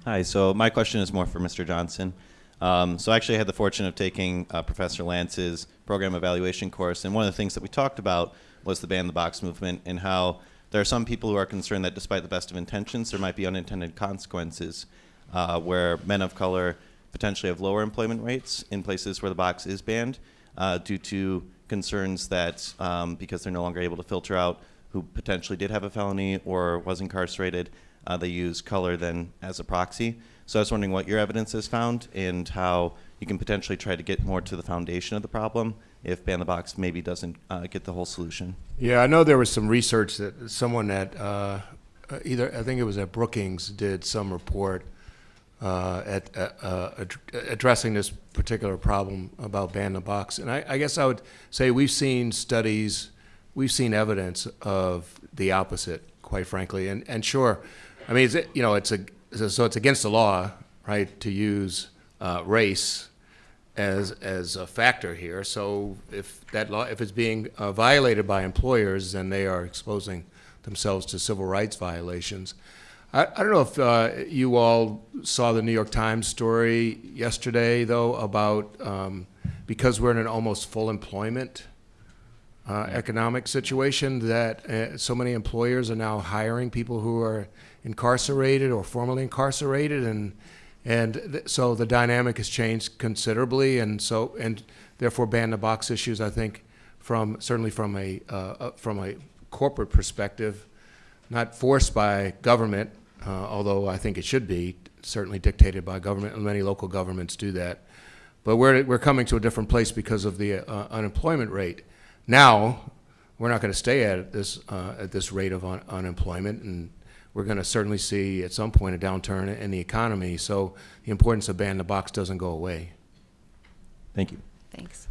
Hi, so my question is more for Mr. Johnson. Um, so I actually had the fortune of taking uh, Professor Lantz's program evaluation course, and one of the things that we talked about was the ban the box movement and how there are some people who are concerned that despite the best of intentions, there might be unintended consequences uh, where men of color potentially have lower employment rates in places where the box is banned. uh, due to concerns that um, because they're no longer able to filter out who potentially did have a felony or was incarcerated, uh, they use color then as a proxy. So I was wondering what your evidence has found and how you can potentially try to get more to the foundation of the problem if Ban the Box maybe doesn't uh, get the whole solution. Yeah, I know there was some research that someone at uh, either I think it was at Brookings did some report uh, at uh, uh, ad- addressing this particular problem about ban the box, and I, I guess I would say we've seen studies, we've seen evidence of the opposite, quite frankly, and and sure, I mean, it's, you know, it's a so it's against the law, right, to use uh, race as, as a factor here. So if that law, if it's being uh, violated by employers, then they are exposing themselves to civil rights violations. I, I don't know if uh, you all saw the New York Times story yesterday, though, about um, because we're in an almost full employment uh, economic situation, that uh, so many employers are now hiring people who are incarcerated or formerly incarcerated, and and th- so the dynamic has changed considerably, and so and therefore ban the box issues. I think from certainly from a uh, uh, from a corporate perspective, not forced by government, uh, although I think it should be certainly dictated by government, and many local governments do that. But we're we're coming to a different place because of the uh, unemployment rate. Now, we're not going to stay at this uh, at this rate of un- unemployment, and we're going to certainly see at some point a downturn in the economy. So the importance of ban the box doesn't go away. Thank you. Thanks.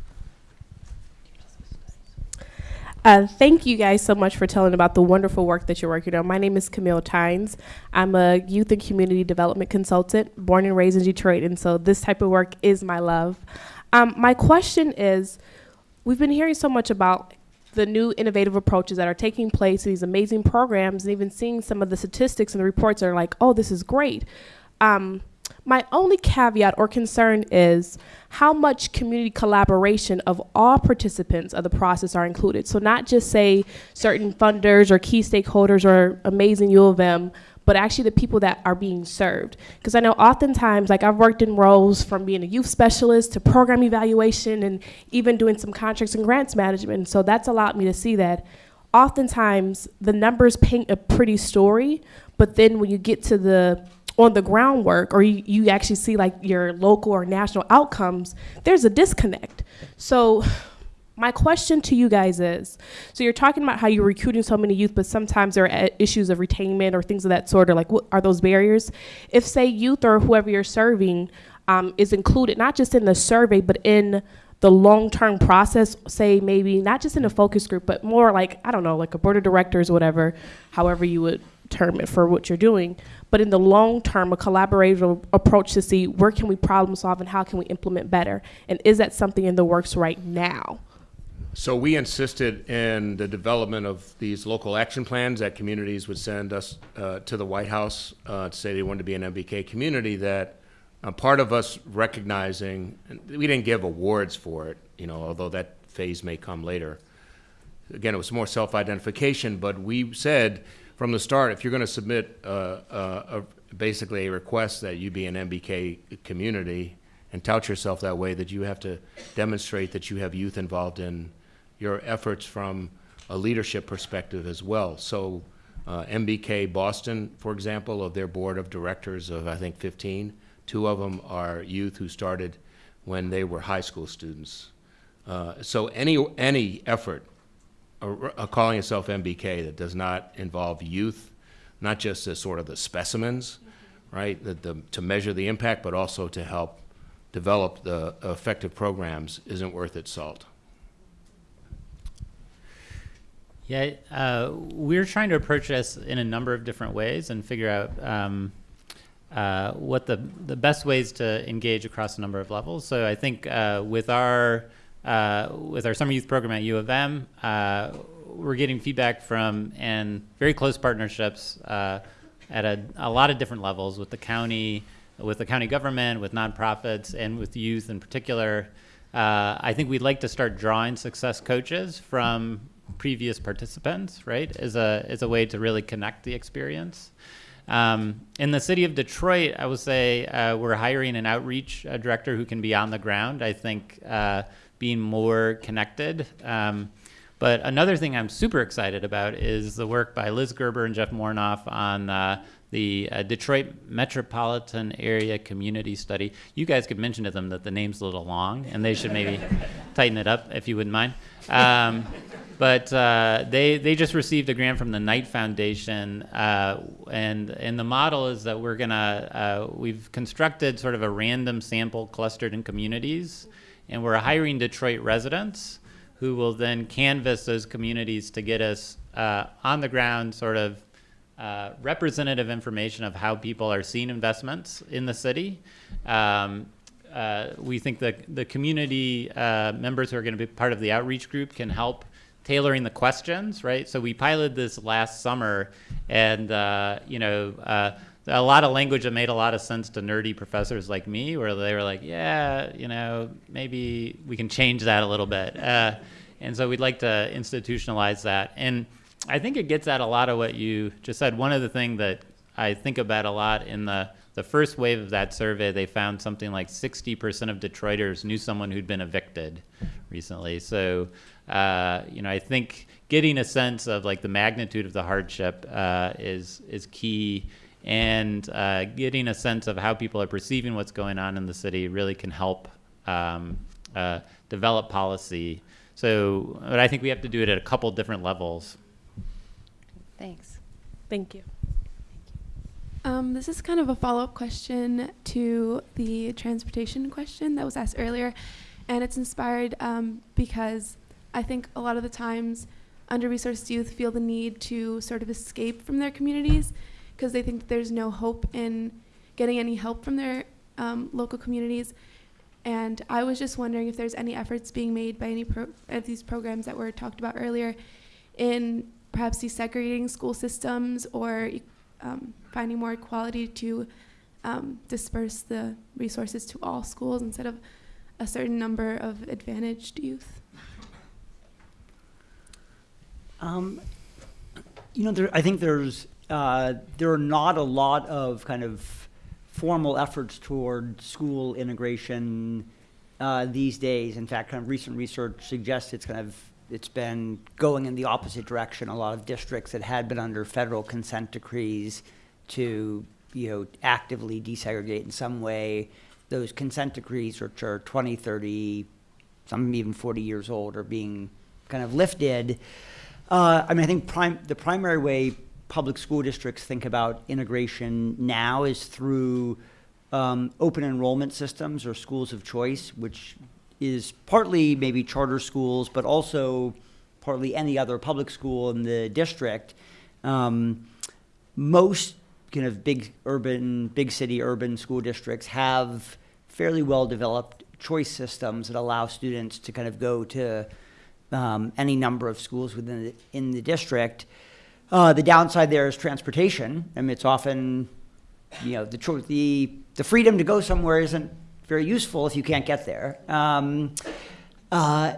Uh, thank you guys so much for telling about the wonderful work that you're working on. My name is Camille Tynes. I'm a youth and community development consultant, born and raised in Detroit, and so this type of work is my love. Um, my question is we've been hearing so much about the new innovative approaches that are taking place, these amazing programs, and even seeing some of the statistics and the reports are like, oh, this is great. Um, my only caveat or concern is how much community collaboration of all participants of the process are included. So not just say certain funders or key stakeholders or amazing U of M, but actually the people that are being served. Because I know oftentimes, like I've worked in roles from being a youth specialist to program evaluation and even doing some contracts and grants management. So that's allowed me to see that oftentimes the numbers paint a pretty story, but then when you get to the on the groundwork or you, you actually see like your local or national outcomes, there's a disconnect. So my question to you guys is so you're talking about how you're recruiting so many youth but sometimes there are issues of retainment or things of that sort or like what are those barriers? If say youth or whoever you're serving um, is included not just in the survey but in the long-term process say maybe not just in a focus group but more like i don't know like a board of directors or whatever however you would term it for what you're doing but in the long term a collaborative approach to see where can we problem solve and how can we implement better? And is that something in the works right now So we insisted in the development of these local action plans that communities would send us uh, to the White House uh, to say they wanted to be an MBK community. That uh, part of us recognizing, we didn't give awards for it, you know, although that phase may come later. Again, it was more self-identification, but we said from the start, if you're going to submit uh, uh, a, basically a request that you be an MBK community and tout yourself that way, that you have to demonstrate that you have youth involved in your efforts from a leadership perspective as well. So uh, MBK Boston, for example, of their board of directors of, I think, 15, two of them are youth who started when they were high school students. Uh, so any, any effort uh, calling itself MBK that does not involve youth, not just as sort of the specimens, right, the, the, to measure the impact, but also to help develop the effective programs, isn't worth its salt. Yeah, uh, we're trying to approach this in a number of different ways and figure out um, uh, what the the best ways to engage across a number of levels. So I think uh, with our uh, with our summer youth program at U of M, uh, we're getting feedback from and very close partnerships uh, at a, a lot of different levels with the county, with the county government, with nonprofits, and with youth in particular. I think we'd like to start drawing success coaches from previous participants, right, as a as a way to really connect the experience. Um, in the city of Detroit, I would say uh, we're hiring an outreach uh, director who can be on the ground. I think uh, being more connected. Um, but another thing I'm super excited about is the work by Liz Gerber and Jeff Morenoff on uh, the uh, Detroit Metropolitan Area Community Study. You guys could mention to them that the name's a little long, and they should maybe tighten it up if you wouldn't mind. Um, but uh, they they just received a grant from the Knight Foundation, uh, and and the model is that we're gonna uh, we've constructed sort of a random sample clustered in communities, and we're hiring Detroit residents who will then canvass those communities to get us uh, on the ground sort of uh, representative information of how people are seeing investments in the city. Um, uh, we think that the community members who are going to be part of the outreach group can help tailoring the questions, right? So we piloted this last summer, and uh, you know, uh, a lot of language that made a lot of sense to nerdy professors like me, where they were like, "Yeah, you know, maybe we can change that a little bit." Uh, and so we'd like to institutionalize that, and I think it gets at a lot of what you just said. One of the things that I think about a lot in the the first wave of that survey, they found something like 60% of Detroiters knew someone who'd been evicted recently. So, uh, you know, I think getting a sense of like the magnitude of the hardship uh, is is key, and uh, getting a sense of how people are perceiving what's going on in the city really can help um, uh, develop policy. So, but I think we have to do it at a couple different levels. Thanks. Thank you. Um, this is kind of a follow up question to the transportation question that was asked earlier. And it's inspired um, because I think a lot of the times under resourced youth feel the need to sort of escape from their communities because they think there's no hope in getting any help from their um, local communities. And I was just wondering if there's any efforts being made by any of these programs that were talked about earlier in perhaps desegregating school systems or um, finding more equality to um, disperse the resources to all schools instead of a certain number of advantaged youth? Um, you know, there, I think there's uh, there are not a lot of kind of formal efforts toward school integration uh, these days. In fact, kind of recent research suggests it's kind of it's been going in the opposite direction. A lot of districts that had been under federal consent decrees to you know actively desegregate in some way, those consent decrees, which are 20, 30, some even 40 years old, are being kind of lifted. Uh, I mean, I think prim- the primary way public school districts think about integration now is through um, open enrollment systems or schools of choice, which is partly maybe charter schools, but also partly any other public school in the district. Um, most kind of big urban, big city urban school districts have fairly well developed choice systems that allow students to kind of go to um, any number of schools within the, in the district. Uh, the downside there is transportation. I mean, it's often, you know, the, the, the freedom to go somewhere isn't very useful if you can't get there. Um, uh,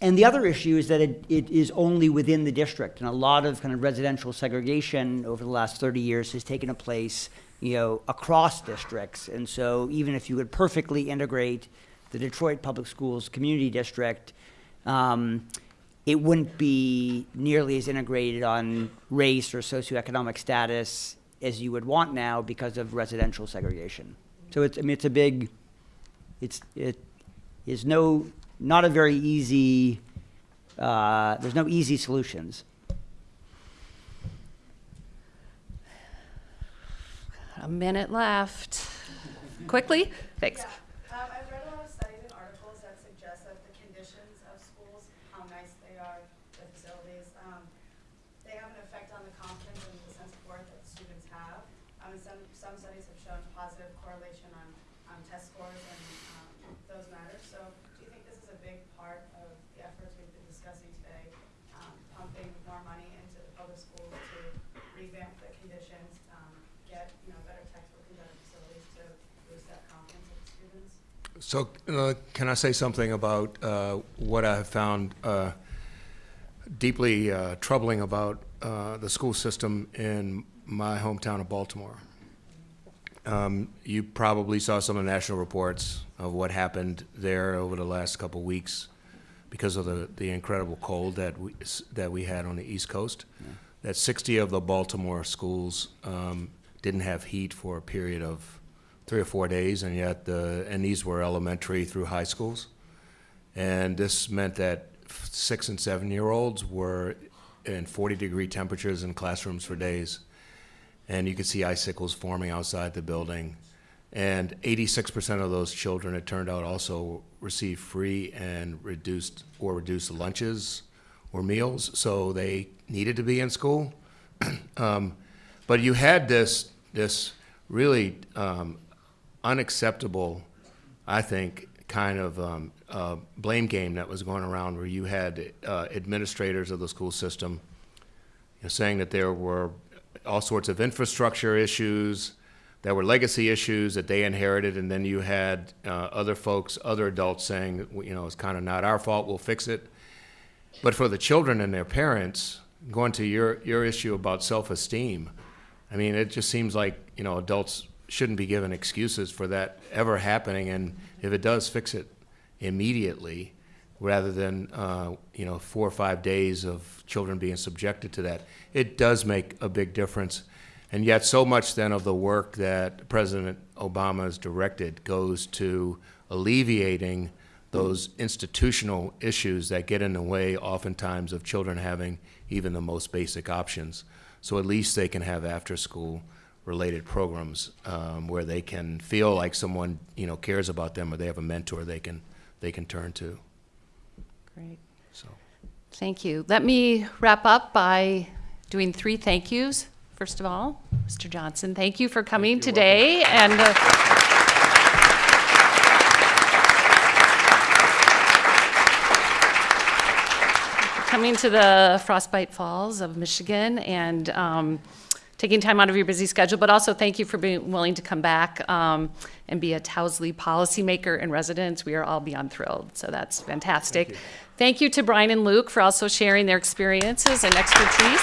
and the other issue is that it, it is only within the district, and a lot of kind of residential segregation over the last 30 years has taken a place, you know, across districts. And so even if you could perfectly integrate the Detroit Public Schools community district, um, it wouldn't be nearly as integrated on race or socioeconomic status as you would want now because of residential segregation. So it's, I mean, it's a big, it's, it is no, not a very easy, uh, there's no easy solutions. A minute left. Quickly? Thanks. Um, I've read a lot of studies and articles that suggest that the conditions of schools, how nice they are, the facilities, um, they have an effect on the confidence and the sense of worth that the students have. Um, and some, some studies have shown positive correlation on, on test scores and um, those matters. So do you think this is a big part of the efforts we've been discussing today, um, pumping more money into the public schools to revamp the conditions, um, get, you know, better textbook and better facilities to boost that confidence of the students? So, uh, can I say something about uh, what I have found uh, deeply uh, troubling about uh, the school system in my hometown of Baltimore? Um, you probably saw some of the national reports of what happened there over the last couple weeks because of the, the incredible cold that we, that we had on the East Coast. That 60 of the Baltimore schools um, didn't have heat for a period of three or four days, and yet the, and these were elementary through high schools. And this meant that six and seven year olds were in 40 degree temperatures in classrooms for days. And you could see icicles forming outside the building. And 86% of those children, it turned out, also received free and reduced or reduced lunches or meals, so they needed to be in school. um, but you had this this really um, unacceptable, I think, kind of um, uh, blame game that was going around where you had uh, administrators of the school system you know, saying that there were all sorts of infrastructure issues, there were legacy issues that they inherited, and then you had uh, other folks, other adults saying, you know, it's kind of not our fault, we'll fix it. But for the children and their parents, going to your, your issue about self-esteem, I mean, it just seems like, you know, adults shouldn't be given excuses for that ever happening, and if it does, fix it immediately, rather than, uh, you know, four or five days of children being subjected to that. It does make a big difference. And yet, so much then of the work that President Obama has directed goes to alleviating those institutional issues that get in the way oftentimes of children having even the most basic options. So at least they can have after-school related programs um, where they can feel like someone you know cares about them or they have a mentor they can they can turn to. Great. So. Thank you. Let me wrap up by doing three thank yous. First of all, Mr. Johnson, thank you for coming today and. Uh, coming to the Frostbite Falls of Michigan and um, taking time out of your busy schedule, but also thank you for being willing to come back um, and be a Towsley policymaker in residence. We are all beyond thrilled, so that's fantastic. Thank you. to Brian and Luke for also sharing their experiences and expertise.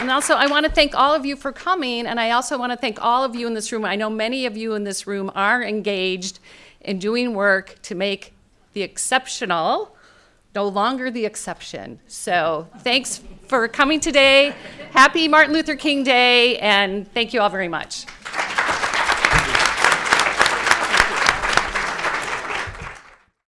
And also, I want to thank all of you for coming, and I also want to thank all of you in this room. I know many of you in this room are engaged in doing work to make the exceptional no longer the exception. So thanks for coming today. Happy Martin Luther King Day, and thank you all very much.